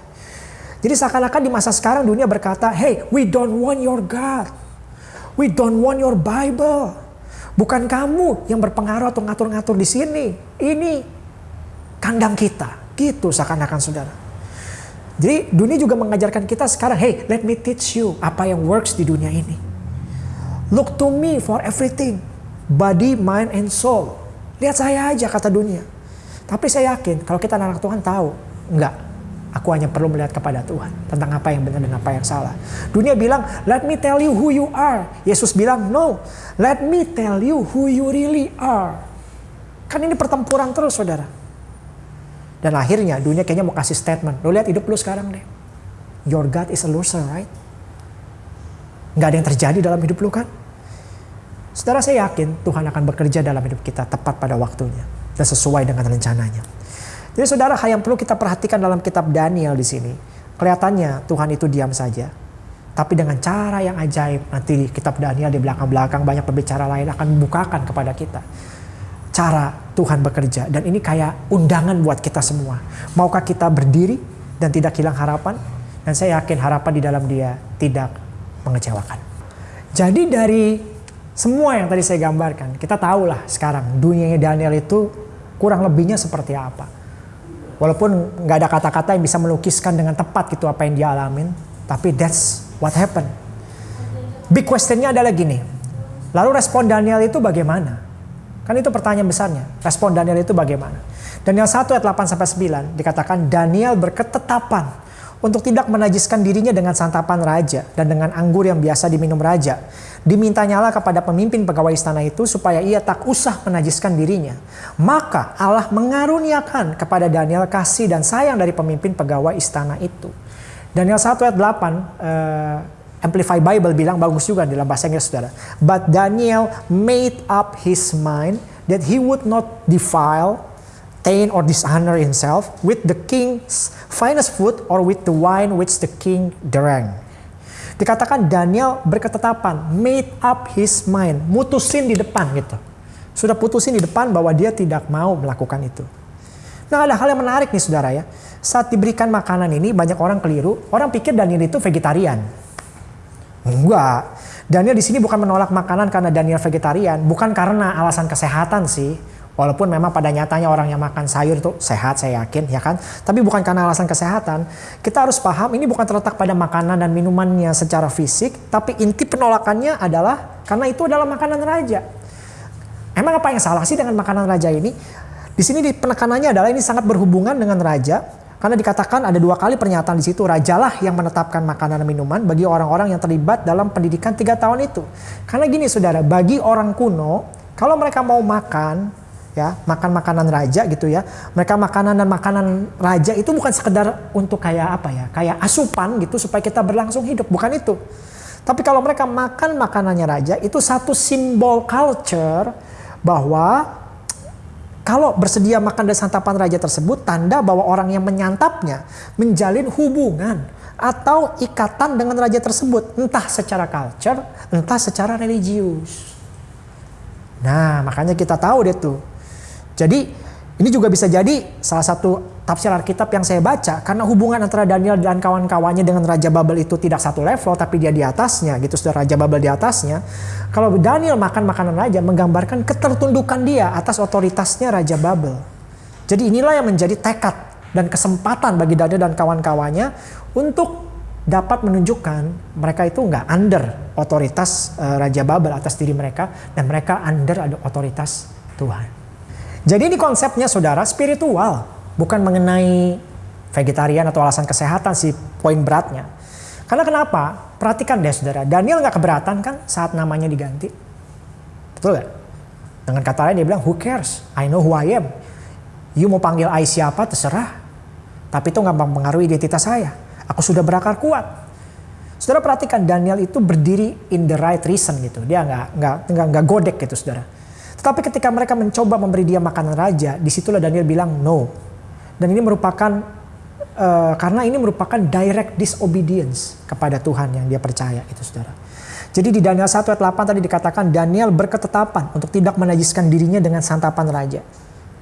Jadi seakan-akan di masa sekarang dunia berkata, hey we don't want your God. We don't want your Bible. Bukan kamu yang berpengaruh atau ngatur-ngatur di sini. Ini kandang kita. Gitu seakan-akan saudara. Jadi dunia juga mengajarkan kita sekarang, hey let me teach you apa yang works di dunia ini. Look to me for everything. Body, mind, and soul. Lihat saya aja kata dunia. Tapi saya yakin kalau kita anak Tuhan tahu. Enggak. Aku hanya perlu melihat kepada Tuhan. Tentang apa yang benar dan apa yang salah. Dunia bilang, let me tell you who you are. Yesus bilang, no. Let me tell you who you really are. Kan ini pertempuran terus saudara. Dan akhirnya dunia kayaknya mau kasih statement. Lo lihat hidup lu sekarang deh. Your God is a loser, right? nggak ada yang terjadi dalam hidup lu kan? Saudara saya yakin Tuhan akan bekerja dalam hidup kita tepat pada waktunya dan sesuai dengan rencananya. Jadi saudara hal yang perlu kita perhatikan dalam kitab Daniel di sini. Kelihatannya Tuhan itu diam saja. Tapi dengan cara yang ajaib nanti kitab Daniel di belakang-belakang banyak pembicara lain akan membukakan kepada kita. Cara Tuhan bekerja dan ini kayak undangan buat kita semua. Maukah kita berdiri dan tidak hilang harapan? Dan saya yakin harapan di dalam dia tidak mengecewakan. Jadi dari semua yang tadi saya gambarkan, kita tahulah sekarang dunianya Daniel itu kurang lebihnya seperti apa. Walaupun nggak ada kata-kata yang bisa melukiskan dengan tepat gitu apa yang dia alamin, tapi that's what happened. Big questionnya adalah gini, lalu respon Daniel itu bagaimana? Kan itu pertanyaan besarnya, respon Daniel itu bagaimana? Daniel 1 ayat 8 sampai 9 dikatakan Daniel berketetapan untuk tidak menajiskan dirinya dengan santapan raja dan dengan anggur yang biasa diminum raja. Dimintanyalah kepada pemimpin pegawai istana itu supaya ia tak usah menajiskan dirinya. Maka Allah mengaruniakan kepada Daniel kasih dan sayang dari pemimpin pegawai istana itu. Daniel 1 ayat 8 uh, Amplify Bible bilang bagus juga dalam bahasa Inggris saudara. But Daniel made up his mind that he would not defile obtain or dishonor himself with the king's finest food or with the wine which the king drank. Dikatakan Daniel berketetapan, made up his mind, mutusin di depan gitu. Sudah putusin di depan bahwa dia tidak mau melakukan itu. Nah ada hal yang menarik nih saudara ya. Saat diberikan makanan ini banyak orang keliru, orang pikir Daniel itu vegetarian. Enggak. Daniel di sini bukan menolak makanan karena Daniel vegetarian, bukan karena alasan kesehatan sih Walaupun memang pada nyatanya orang yang makan sayur itu sehat saya yakin ya kan. Tapi bukan karena alasan kesehatan. Kita harus paham ini bukan terletak pada makanan dan minumannya secara fisik. Tapi inti penolakannya adalah karena itu adalah makanan raja. Emang apa yang salah sih dengan makanan raja ini? Di sini di penekanannya adalah ini sangat berhubungan dengan raja. Karena dikatakan ada dua kali pernyataan di situ. Rajalah yang menetapkan makanan dan minuman bagi orang-orang yang terlibat dalam pendidikan tiga tahun itu. Karena gini saudara, bagi orang kuno, kalau mereka mau makan, ya makan makanan raja gitu ya. Mereka makanan dan makanan raja itu bukan sekedar untuk kayak apa ya kayak asupan gitu supaya kita berlangsung hidup bukan itu. Tapi kalau mereka makan makanannya raja itu satu simbol culture bahwa kalau bersedia makan dari santapan raja tersebut tanda bahwa orang yang menyantapnya menjalin hubungan atau ikatan dengan raja tersebut entah secara culture entah secara religius. Nah makanya kita tahu deh tuh jadi ini juga bisa jadi salah satu tafsir Alkitab yang saya baca karena hubungan antara Daniel dan kawan-kawannya dengan Raja Babel itu tidak satu level tapi dia di atasnya gitu sudah Raja Babel di atasnya. Kalau Daniel makan makanan raja menggambarkan ketertundukan dia atas otoritasnya Raja Babel. Jadi inilah yang menjadi tekad dan kesempatan bagi Daniel dan kawan-kawannya untuk dapat menunjukkan mereka itu nggak under otoritas uh, Raja Babel atas diri mereka dan mereka under ada otoritas Tuhan. Jadi ini konsepnya saudara spiritual, bukan mengenai vegetarian atau alasan kesehatan sih poin beratnya. Karena kenapa? Perhatikan deh saudara, Daniel nggak keberatan kan saat namanya diganti. Betul gak? Dengan kata lain dia bilang, who cares? I know who I am. You mau panggil I siapa terserah. Tapi itu nggak mempengaruhi identitas saya. Aku sudah berakar kuat. Saudara perhatikan Daniel itu berdiri in the right reason gitu. Dia nggak nggak nggak godek gitu saudara. Tapi ketika mereka mencoba memberi dia makanan raja, di situlah Daniel bilang no. Dan ini merupakan uh, karena ini merupakan direct disobedience kepada Tuhan yang dia percaya itu saudara. Jadi di Daniel 1 ayat 8 tadi dikatakan Daniel berketetapan untuk tidak menajiskan dirinya dengan santapan raja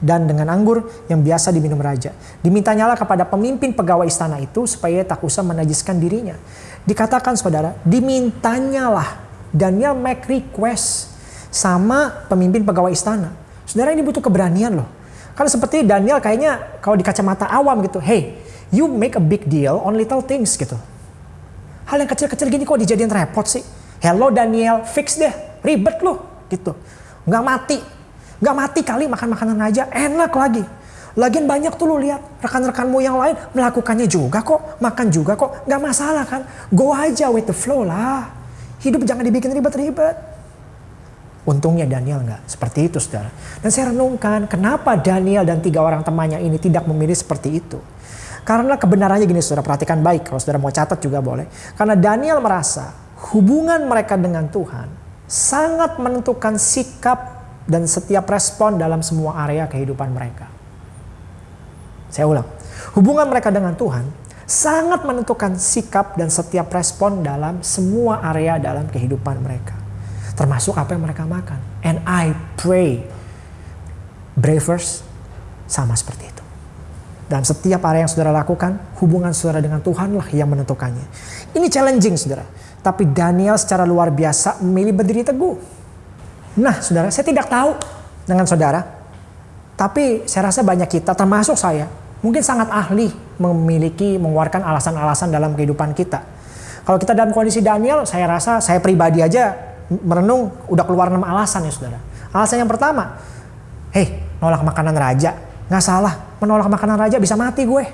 dan dengan anggur yang biasa diminum raja. Dimintanyalah kepada pemimpin pegawai istana itu supaya tak usah menajiskan dirinya. Dikatakan saudara, dimintanyalah Daniel make request sama pemimpin pegawai istana. Saudara ini butuh keberanian loh. Karena seperti Daniel kayaknya kalau di kacamata awam gitu, hey, you make a big deal on little things gitu. Hal yang kecil-kecil gini kok dijadiin repot sih. Hello Daniel, fix deh, ribet loh gitu. Nggak mati, nggak mati kali makan makanan aja, enak lagi. Lagian banyak tuh lu lihat rekan-rekanmu yang lain melakukannya juga kok, makan juga kok, nggak masalah kan. Go aja with the flow lah. Hidup jangan dibikin ribet-ribet. Untungnya Daniel nggak seperti itu saudara. Dan saya renungkan kenapa Daniel dan tiga orang temannya ini tidak memilih seperti itu. Karena kebenarannya gini saudara perhatikan baik kalau saudara mau catat juga boleh. Karena Daniel merasa hubungan mereka dengan Tuhan sangat menentukan sikap dan setiap respon dalam semua area kehidupan mereka. Saya ulang, hubungan mereka dengan Tuhan sangat menentukan sikap dan setiap respon dalam semua area dalam kehidupan mereka. Termasuk apa yang mereka makan. And I pray, bravers sama seperti itu. Dalam setiap area yang saudara lakukan, hubungan saudara dengan Tuhanlah yang menentukannya. Ini challenging saudara. Tapi Daniel secara luar biasa memilih berdiri teguh. Nah saudara, saya tidak tahu dengan saudara. Tapi saya rasa banyak kita, termasuk saya, mungkin sangat ahli memiliki, mengeluarkan alasan-alasan dalam kehidupan kita. Kalau kita dalam kondisi Daniel, saya rasa saya pribadi aja merenung udah keluar enam alasan ya saudara. Alasan yang pertama, hei nolak makanan raja, nggak salah menolak makanan raja bisa mati gue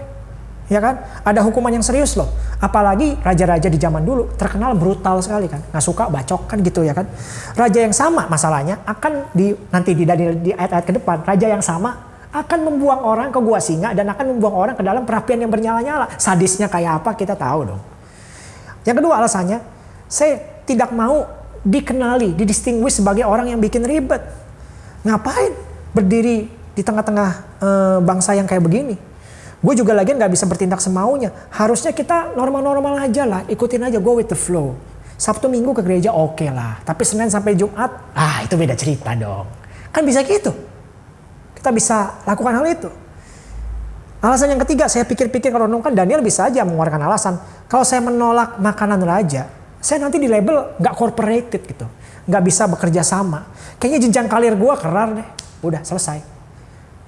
ya kan? Ada hukuman yang serius loh. Apalagi raja-raja di zaman dulu terkenal brutal sekali kan, nggak suka bacok kan gitu ya kan. Raja yang sama masalahnya akan di nanti di di ayat-ayat ke depan, raja yang sama akan membuang orang ke gua singa dan akan membuang orang ke dalam perapian yang bernyala-nyala. Sadisnya kayak apa kita tahu dong. Yang kedua alasannya, saya tidak mau dikenali, didistinguish sebagai orang yang bikin ribet. Ngapain berdiri di tengah-tengah e, bangsa yang kayak begini? Gue juga lagi nggak bisa bertindak semaunya. Harusnya kita normal-normal aja lah, ikutin aja, go with the flow. Sabtu minggu ke gereja oke okay lah, tapi Senin sampai Jumat, ah itu beda cerita dong. Kan bisa gitu. Kita bisa lakukan hal itu. Alasan yang ketiga, saya pikir-pikir kalau kan Daniel bisa aja mengeluarkan alasan. Kalau saya menolak makanan raja, saya nanti di label nggak corporated gitu. Nggak bisa bekerja sama. Kayaknya jenjang karir gue kerar deh. Udah selesai.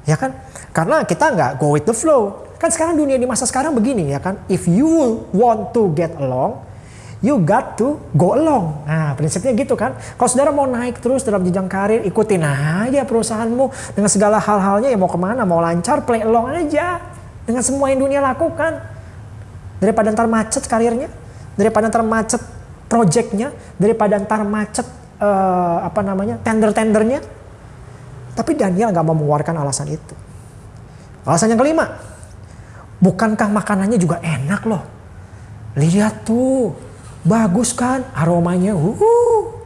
Ya kan? Karena kita nggak go with the flow. Kan sekarang dunia di masa sekarang begini ya kan. If you want to get along, you got to go along. Nah prinsipnya gitu kan. Kalau saudara mau naik terus dalam jenjang karir, ikutin aja perusahaanmu dengan segala hal-halnya ya mau ke mana, mau lancar, play along aja. Dengan semua yang dunia lakukan. Daripada ntar macet karirnya, daripada ntar macet projectnya, daripada ntar macet uh, apa namanya tender-tendernya. Tapi Daniel nggak mau mengeluarkan alasan itu. Alasan yang kelima, bukankah makanannya juga enak loh? Lihat tuh, bagus kan aromanya. Uh,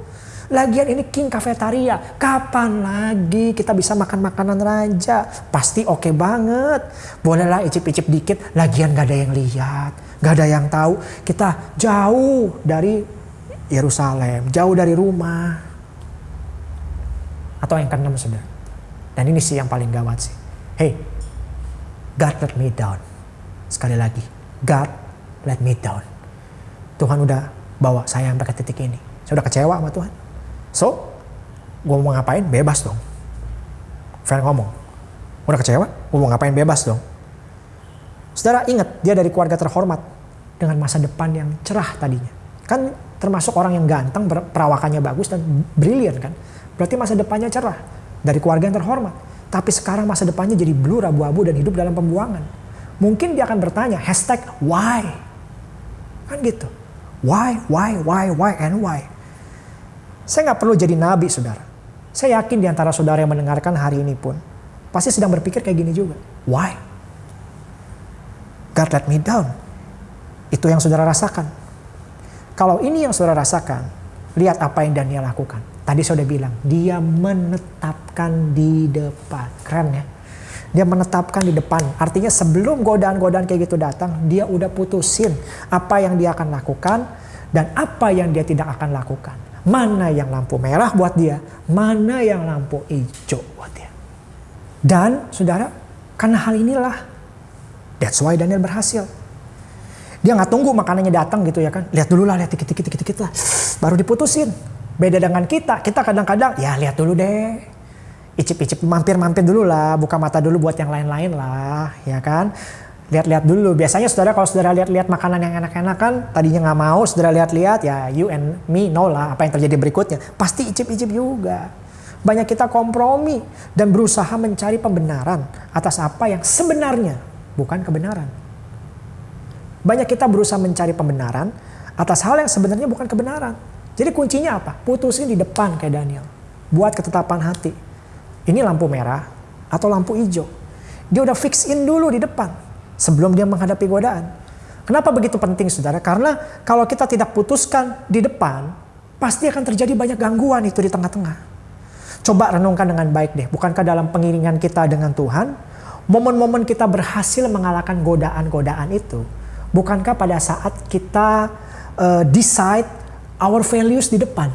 Lagian ini King Cafetaria. Kapan lagi kita bisa makan makanan raja? Pasti oke okay banget. Bolehlah icip-icip dikit. Lagian gak ada yang lihat. Gak ada yang tahu. Kita jauh dari Yerusalem. Jauh dari rumah. Atau yang keenam sudah. Dan ini sih yang paling gawat sih. Hey, God let me down. Sekali lagi, God let me down. Tuhan udah bawa saya sampai ke titik ini. Saya udah kecewa sama Tuhan. So, gue mau ngapain? Bebas dong. Friend ngomong, udah kecewa? Gue mau ngapain? Bebas dong. Saudara ingat, dia dari keluarga terhormat dengan masa depan yang cerah tadinya. Kan termasuk orang yang ganteng, perawakannya bagus dan brilian kan. Berarti masa depannya cerah dari keluarga yang terhormat. Tapi sekarang masa depannya jadi blur, abu-abu dan hidup dalam pembuangan. Mungkin dia akan bertanya, hashtag why? Kan gitu. Why, why, why, why, and why? Saya nggak perlu jadi nabi, saudara. Saya yakin di antara saudara yang mendengarkan hari ini pun, pasti sedang berpikir kayak gini juga. Why? God let me down. Itu yang saudara rasakan. Kalau ini yang saudara rasakan, lihat apa yang Daniel lakukan. Tadi saya udah bilang, dia menetapkan di depan. Keren ya. Dia menetapkan di depan. Artinya sebelum godaan-godaan kayak gitu datang, dia udah putusin apa yang dia akan lakukan dan apa yang dia tidak akan lakukan. Mana yang lampu merah buat dia, mana yang lampu hijau buat dia. Dan saudara, karena hal inilah, that's why Daniel berhasil. Dia nggak tunggu makanannya datang gitu ya kan. Lihat dulu lah, lihat dikit-dikit dikit lah. Baru diputusin. Beda dengan kita, kita kadang-kadang ya lihat dulu deh. Icip-icip mampir-mampir dulu lah, buka mata dulu buat yang lain-lain lah, ya kan. Lihat-lihat dulu. Biasanya saudara kalau saudara lihat-lihat makanan yang enak-enak kan, tadinya nggak mau, saudara lihat-lihat ya you and me know lah apa yang terjadi berikutnya. Pasti icip-icip juga. Banyak kita kompromi dan berusaha mencari pembenaran atas apa yang sebenarnya bukan kebenaran. Banyak kita berusaha mencari pembenaran atas hal yang sebenarnya bukan kebenaran. Jadi kuncinya apa? Putusin di depan kayak Daniel. Buat ketetapan hati. Ini lampu merah atau lampu hijau. Dia udah fix in dulu di depan. Sebelum dia menghadapi godaan. Kenapa begitu penting saudara? Karena kalau kita tidak putuskan di depan, Pasti akan terjadi banyak gangguan itu di tengah-tengah. Coba renungkan dengan baik deh. Bukankah dalam pengiringan kita dengan Tuhan, momen-momen kita berhasil mengalahkan godaan-godaan itu, bukankah pada saat kita uh, decide our values di depan?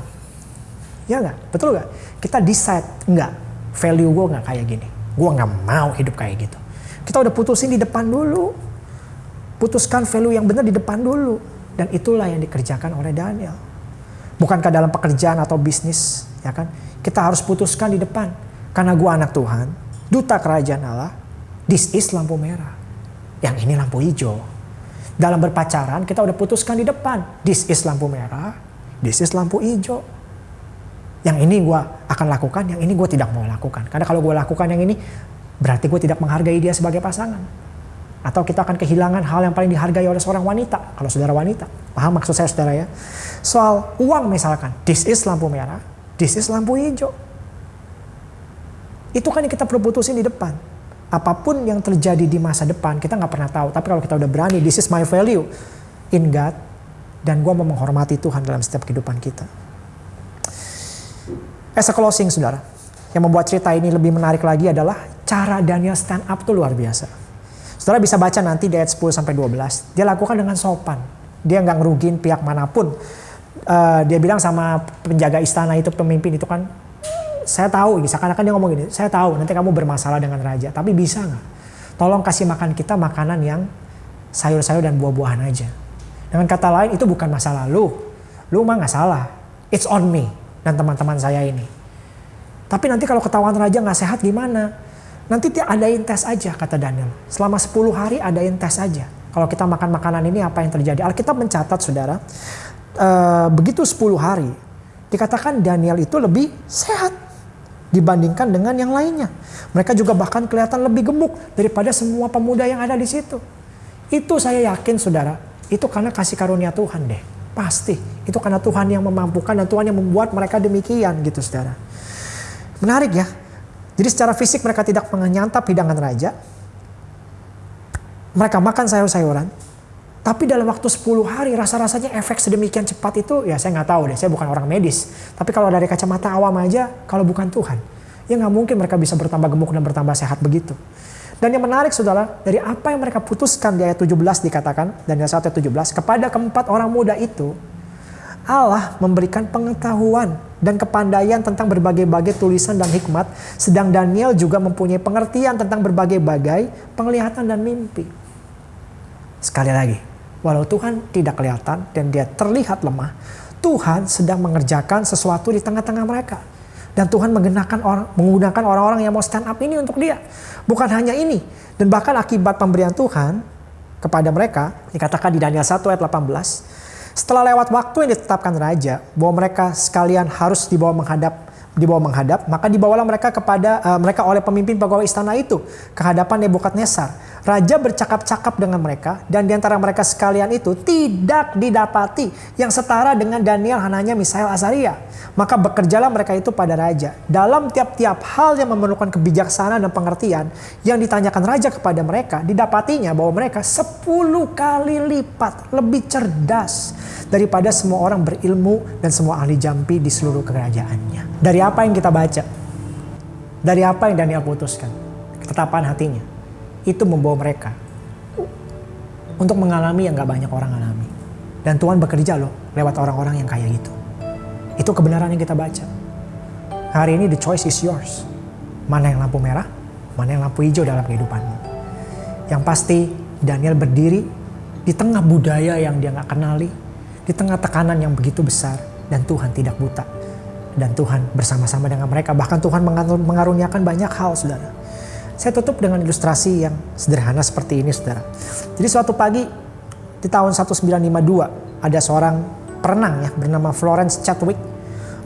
Ya nggak? Betul nggak? Kita decide, nggak, value gue nggak kayak gini. Gue nggak mau hidup kayak gitu. Kita udah putusin di depan dulu. Putuskan value yang benar di depan dulu. Dan itulah yang dikerjakan oleh Daniel. Bukankah dalam pekerjaan atau bisnis, ya kan? Kita harus putuskan di depan. Karena gue anak Tuhan, duta kerajaan Allah, this is lampu merah. Yang ini lampu hijau. Dalam berpacaran kita udah putuskan di depan, this is lampu merah, this is lampu hijau. Yang ini gue akan lakukan, yang ini gue tidak mau lakukan. Karena kalau gue lakukan yang ini, berarti gue tidak menghargai dia sebagai pasangan. Atau kita akan kehilangan hal yang paling dihargai oleh seorang wanita, kalau saudara wanita. Paham maksud saya saudara ya? Soal uang misalkan, this is lampu merah, this is lampu hijau. Itu kan yang kita perlu putusin di depan. Apa pun yang terjadi di masa depan, kita nggak pernah tahu. Tapi kalau kita udah berani, this is my value in God. Dan gue mau menghormati Tuhan dalam setiap kehidupan kita. As a closing, saudara. Yang membuat cerita ini lebih menarik lagi adalah cara Daniel stand up tuh luar biasa. Saudara bisa baca nanti di ayat 10 sampai 12. Dia lakukan dengan sopan dia nggak ngerugin pihak mana pun. Uh, dia bilang sama penjaga istana itu pemimpin itu kan, saya tahu, seakan-akan dia ngomong gini, saya tahu nanti kamu bermasalah dengan raja, tapi bisa nggak? Tolong kasih makan kita makanan yang sayur-sayur dan buah-buahan aja. Dengan kata lain itu bukan masalah lu, lu mah nggak salah, it's on me dan teman-teman saya ini. Tapi nanti kalau ketahuan raja nggak sehat gimana? Nanti adain tes aja kata Daniel. Selama 10 hari adain tes aja kalau kita makan makanan ini apa yang terjadi? Alkitab mencatat saudara, uh, begitu 10 hari, dikatakan Daniel itu lebih sehat dibandingkan dengan yang lainnya. Mereka juga bahkan kelihatan lebih gemuk daripada semua pemuda yang ada di situ. Itu saya yakin saudara, itu karena kasih karunia Tuhan deh. Pasti, itu karena Tuhan yang memampukan dan Tuhan yang membuat mereka demikian gitu saudara. Menarik ya. Jadi secara fisik mereka tidak menyantap hidangan raja, mereka makan sayur-sayuran, tapi dalam waktu 10 hari rasa-rasanya efek sedemikian cepat itu ya saya nggak tahu deh, saya bukan orang medis. Tapi kalau dari kacamata awam aja, kalau bukan Tuhan, ya nggak mungkin mereka bisa bertambah gemuk dan bertambah sehat begitu. Dan yang menarik saudara, dari apa yang mereka putuskan di ayat 17 dikatakan, dan 1 ayat 17, kepada keempat orang muda itu, Allah memberikan pengetahuan dan kepandaian tentang berbagai-bagai tulisan dan hikmat, sedang Daniel juga mempunyai pengertian tentang berbagai-bagai penglihatan dan mimpi. Sekali lagi, walau Tuhan tidak kelihatan dan dia terlihat lemah, Tuhan sedang mengerjakan sesuatu di tengah-tengah mereka. Dan Tuhan menggunakan orang, menggunakan orang-orang yang mau stand up ini untuk dia. Bukan hanya ini. Dan bahkan akibat pemberian Tuhan kepada mereka, dikatakan di Daniel 1 ayat 18, setelah lewat waktu yang ditetapkan raja, bahwa mereka sekalian harus dibawa menghadap dibawa menghadap, maka dibawalah mereka kepada uh, mereka oleh pemimpin pegawai istana itu ke hadapan Nebukadnezar Raja bercakap-cakap dengan mereka dan di antara mereka sekalian itu tidak didapati yang setara dengan Daniel, Hananya, Misael, Azaria. Maka bekerjalah mereka itu pada raja. Dalam tiap-tiap hal yang memerlukan kebijaksanaan dan pengertian yang ditanyakan raja kepada mereka, didapatinya bahwa mereka sepuluh kali lipat lebih cerdas daripada semua orang berilmu dan semua ahli jampi di seluruh kerajaannya. Dari apa yang kita baca? Dari apa yang Daniel putuskan? Ketetapan hatinya itu membawa mereka untuk mengalami yang gak banyak orang alami. Dan Tuhan bekerja loh lewat orang-orang yang kayak gitu. Itu kebenaran yang kita baca. Hari ini the choice is yours. Mana yang lampu merah, mana yang lampu hijau dalam kehidupanmu. Yang pasti Daniel berdiri di tengah budaya yang dia gak kenali, di tengah tekanan yang begitu besar, dan Tuhan tidak buta. Dan Tuhan bersama-sama dengan mereka, bahkan Tuhan mengaruniakan banyak hal, saudara. Saya tutup dengan ilustrasi yang sederhana seperti ini saudara. Jadi suatu pagi di tahun 1952 ada seorang perenang ya bernama Florence Chadwick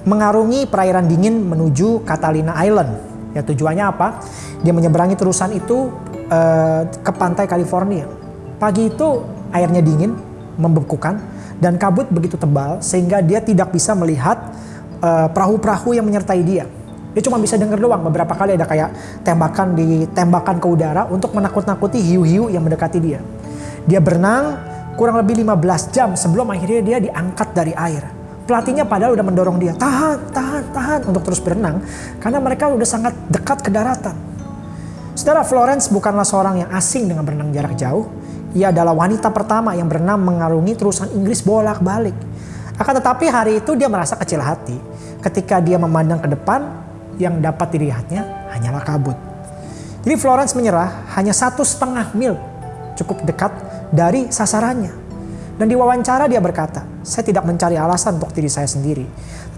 mengarungi perairan dingin menuju Catalina Island. Ya tujuannya apa? Dia menyeberangi terusan itu uh, ke pantai California. Pagi itu airnya dingin, membekukan dan kabut begitu tebal sehingga dia tidak bisa melihat eh, perahu-perahu yang menyertai dia. Dia cuma bisa dengar doang. Beberapa kali ada kayak tembakan ditembakkan ke udara untuk menakut-nakuti hiu-hiu yang mendekati dia. Dia berenang kurang lebih 15 jam sebelum akhirnya dia diangkat dari air. Pelatihnya padahal udah mendorong dia, tahan, tahan, tahan untuk terus berenang. Karena mereka udah sangat dekat ke daratan. Saudara Florence bukanlah seorang yang asing dengan berenang jarak jauh. Ia adalah wanita pertama yang berenang mengarungi terusan Inggris bolak-balik. Akan tetapi hari itu dia merasa kecil hati ketika dia memandang ke depan yang dapat dilihatnya hanyalah kabut. Jadi Florence menyerah hanya satu setengah mil cukup dekat dari sasarannya. Dan di wawancara dia berkata, saya tidak mencari alasan untuk diri saya sendiri.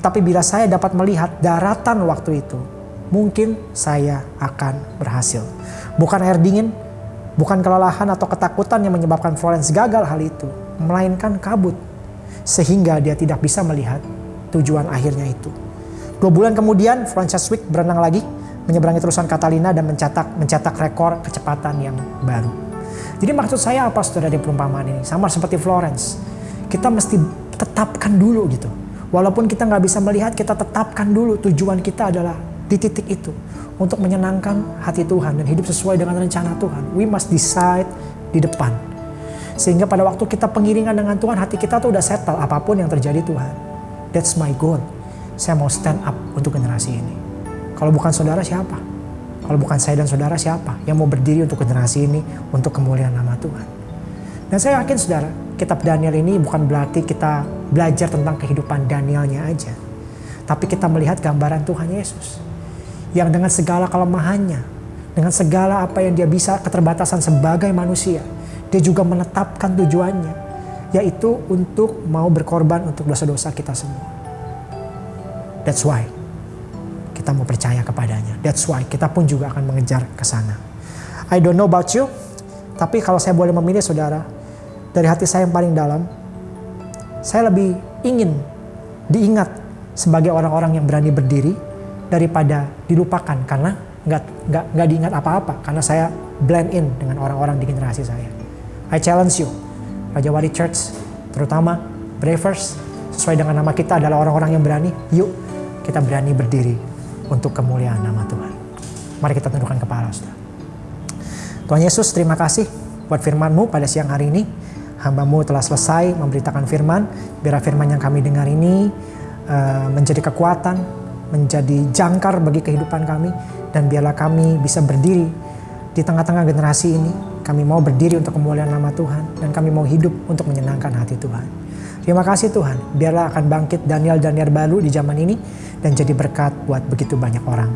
Tapi bila saya dapat melihat daratan waktu itu, mungkin saya akan berhasil. Bukan air dingin, bukan kelelahan atau ketakutan yang menyebabkan Florence gagal hal itu, melainkan kabut. Sehingga dia tidak bisa melihat tujuan akhirnya itu. Dua bulan kemudian, Frances Wick berenang lagi, menyeberangi terusan Catalina dan mencetak mencetak rekor kecepatan yang baru. Jadi maksud saya apa saudara di perumpamaan ini? Sama seperti Florence. Kita mesti tetapkan dulu gitu. Walaupun kita nggak bisa melihat, kita tetapkan dulu tujuan kita adalah di titik itu. Untuk menyenangkan hati Tuhan dan hidup sesuai dengan rencana Tuhan. We must decide di depan. Sehingga pada waktu kita pengiringan dengan Tuhan, hati kita tuh udah settle apa pun yang terjadi Tuhan. That's my goal. Saya mau stand up untuk generasi ini. Kalau bukan saudara siapa? Kalau bukan saya dan saudara siapa yang mau berdiri untuk generasi ini untuk kemuliaan nama Tuhan. Dan saya yakin saudara, kitab Daniel ini bukan berarti kita belajar tentang kehidupan Danielnya aja. Tapi kita melihat gambaran Tuhan Yesus. Yang dengan segala kelemahannya, dengan segala apa yang dia bisa keterbatasan sebagai manusia, dia juga menetapkan tujuannya, yaitu untuk mau berkorban untuk dosa-dosa kita semua. That's why kita mau percaya kepadanya. That's why kita pun juga akan mengejar ke sana. I don't know about you, tapi kalau saya boleh memilih saudara, dari hati saya yang paling dalam, saya lebih ingin diingat sebagai orang-orang yang berani berdiri daripada dilupakan karena nggak nggak nggak diingat apa-apa karena saya blend in dengan orang-orang di generasi saya. I challenge you, Raja Wali Church, terutama Bravers, sesuai dengan nama kita adalah orang-orang yang berani. Yuk, kita berani berdiri untuk kemuliaan nama Tuhan. Mari kita tundukkan kepala, saudara. Tuhan Yesus, terima kasih buat firman-Mu pada siang hari ini. Hamba-Mu telah selesai memberitakan firman. Biar firman yang kami dengar ini uh, menjadi kekuatan, menjadi jangkar bagi kehidupan kami. Dan biarlah kami bisa berdiri di tengah-tengah generasi ini. Kami mau berdiri untuk kemuliaan nama Tuhan. Dan kami mau hidup untuk menyenangkan hati Tuhan. Terima kasih Tuhan. Biarlah akan bangkit Daniel-Daniel baru di zaman ini dan jadi berkat buat begitu banyak orang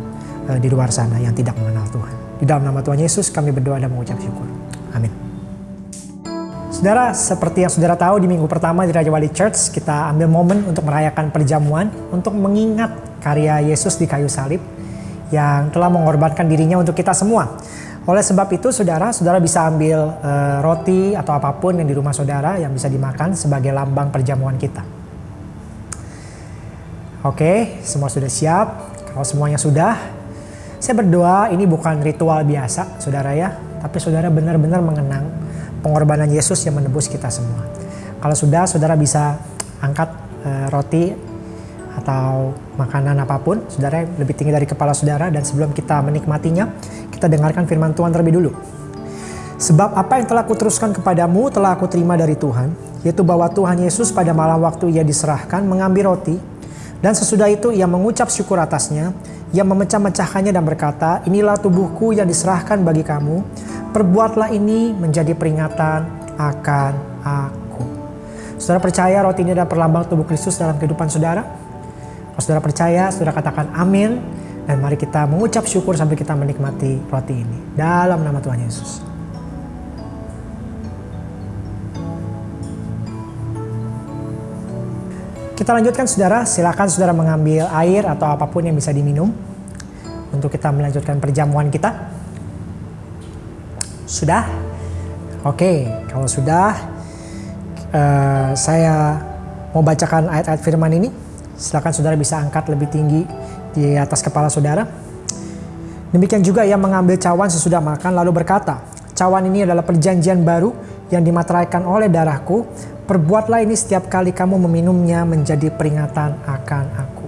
uh, di luar sana yang tidak mengenal Tuhan. Di dalam nama Tuhan Yesus kami berdoa dan mengucap syukur. Amin. Saudara, seperti yang saudara tahu di minggu pertama di Raja Wali Church, kita ambil momen untuk merayakan perjamuan untuk mengingat karya Yesus di kayu salib yang telah mengorbankan dirinya untuk kita semua. Oleh sebab itu, saudara, saudara bisa ambil uh, roti atau apa pun yang di rumah saudara yang bisa dimakan sebagai lambang perjamuan kita. Oke, semua sudah siap. Kalau semuanya sudah, saya berdoa ini bukan ritual biasa, saudara ya. Tapi saudara benar-benar mengenang pengorbanan Yesus yang menebus kita semua. Kalau sudah, saudara bisa angkat uh, roti atau makanan apa pun, saudara lebih tinggi dari kepala saudara. Dan sebelum kita menikmatinya, kita dengarkan firman Tuhan terlebih dulu. Sebab apa yang telah kuteruskan kepadamu telah aku terima dari Tuhan, yaitu bahwa Tuhan Yesus pada malam waktu ia diserahkan mengambil roti, dan sesudah itu ia mengucap syukur atasnya, ia memecah-mecahkannya dan berkata, inilah tubuhku yang diserahkan bagi kamu, perbuatlah ini menjadi peringatan akan aku. Saudara percaya roti ini adalah perlambang tubuh Kristus dalam kehidupan saudara? Kalau saudara percaya, saudara katakan amin. Dan mari kita mengucap syukur sampai kita menikmati roti ini. Dalam nama Tuhan Yesus. Kita lanjutkan saudara, silakan saudara mengambil air atau apa pun yang bisa diminum untuk kita melanjutkan perjamuan kita. Sudah? Oke, kalau sudah uh, saya mau bacakan ayat-ayat firman ini. Silakan saudara bisa angkat lebih tinggi di atas kepala saudara. Demikian juga ia mengambil cawan sesudah makan lalu berkata, cawan ini adalah perjanjian baru yang dimateraikan oleh darahku Perbuatlah ini setiap kali kamu meminumnya menjadi peringatan akan aku.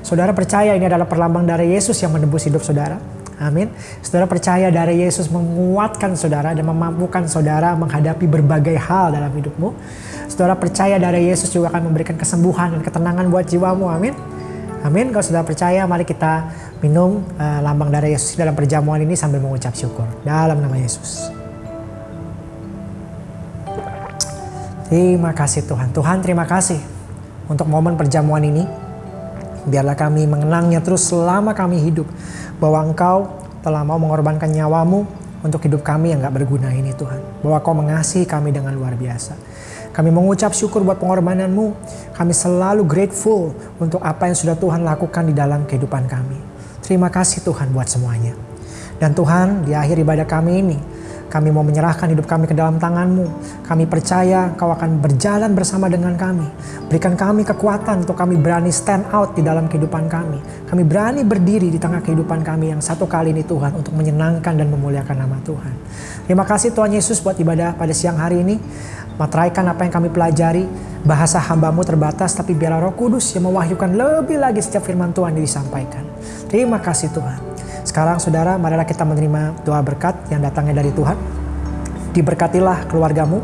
Saudara percaya ini adalah perlambang darah Yesus yang menebus hidup saudara. Amin. Saudara percaya darah Yesus menguatkan saudara dan memampukan saudara menghadapi berbagai hal dalam hidupmu. Saudara percaya darah Yesus juga akan memberikan kesembuhan dan ketenangan buat jiwamu. Amin. Amin. Kalau sudah percaya, mari kita minum uh, lambang darah Yesus dalam perjamuan ini sambil mengucap syukur. Dalam nama Yesus. Terima kasih Tuhan. Tuhan terima kasih untuk momen perjamuan ini. Biarlah kami mengenangnya terus selama kami hidup bahwa Engkau telah mau mengorbankan nyawamu untuk hidup kami yang gak berguna ini Tuhan. Bahwa Kau mengasihi kami dengan luar biasa. Kami mengucap syukur buat pengorbananmu. Kami selalu grateful untuk apa yang sudah Tuhan lakukan di dalam kehidupan kami. Terima kasih Tuhan buat semuanya. Dan Tuhan di akhir ibadah kami ini, kami mau menyerahkan hidup kami ke dalam tanganmu. Kami percaya kau akan berjalan bersama dengan kami. Berikan kami kekuatan untuk kami berani stand out di dalam kehidupan kami. Kami berani berdiri di tengah kehidupan kami yang satu kali ini Tuhan untuk menyenangkan dan memuliakan nama Tuhan. Terima kasih Tuhan Yesus buat ibadah pada siang hari ini. Materaikan apa yang kami pelajari. Bahasa hambamu terbatas tapi biarlah roh kudus yang mewahyukan lebih lagi setiap firman Tuhan yang disampaikan. Terima kasih Tuhan. Sekarang saudara, marilah kita menerima doa berkat yang datangnya dari Tuhan. Diberkatilah keluargamu,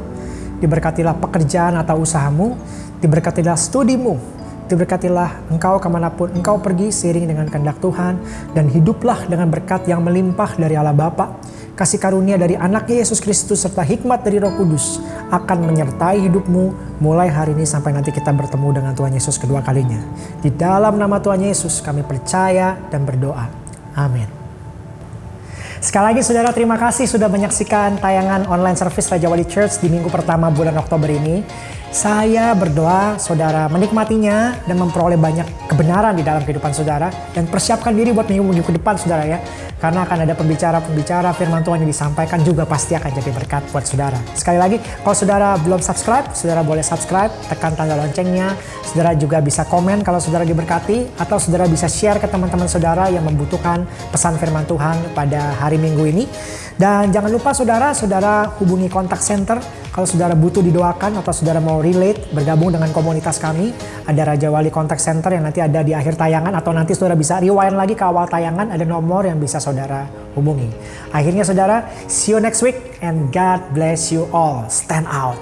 diberkatilah pekerjaan atau usahamu, diberkatilah studimu, diberkatilah engkau ke mana pun engkau pergi seiring dengan kehendak Tuhan, dan hiduplah dengan berkat yang melimpah dari Allah Bapa, kasih karunia dari anak Yesus Kristus serta hikmat dari Roh Kudus akan menyertai hidupmu mulai hari ini sampai nanti kita bertemu dengan Tuhan Yesus kedua kalinya. Di dalam nama Tuhan Yesus kami percaya dan berdoa. Amin. Sekali lagi saudara terima kasih sudah menyaksikan tayangan online service Raja Wali Church di minggu pertama bulan Oktober ini. Saya berdoa saudara menikmatinya dan memperoleh banyak kebenaran di dalam kehidupan saudara. Dan persiapkan diri buat minggu-minggu ke depan saudara ya. Karena akan ada pembicara-pembicara firman Tuhan yang disampaikan juga pasti akan jadi berkat buat saudara. Sekali lagi, kalau saudara belum subscribe, saudara boleh subscribe, tekan tanda loncengnya. Saudara juga bisa komen kalau saudara diberkati. Atau saudara bisa share ke teman-teman saudara yang membutuhkan pesan firman Tuhan pada hari minggu ini. Dan jangan lupa saudara, saudara hubungi kontak center kalau saudara butuh didoakan atau saudara mau relate, bergabung dengan komunitas kami, ada Raja Wali Contact Center yang nanti ada di akhir tayangan atau nanti saudara bisa rewind lagi ke awal tayangan, ada nomor yang bisa saudara hubungi. Akhirnya saudara, see you next week and God bless you all. Stand out.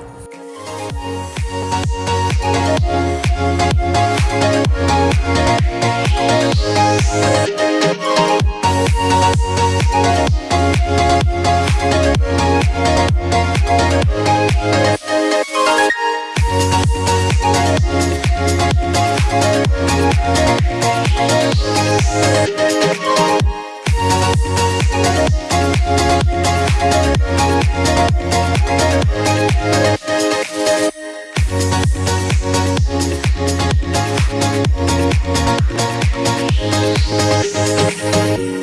Thank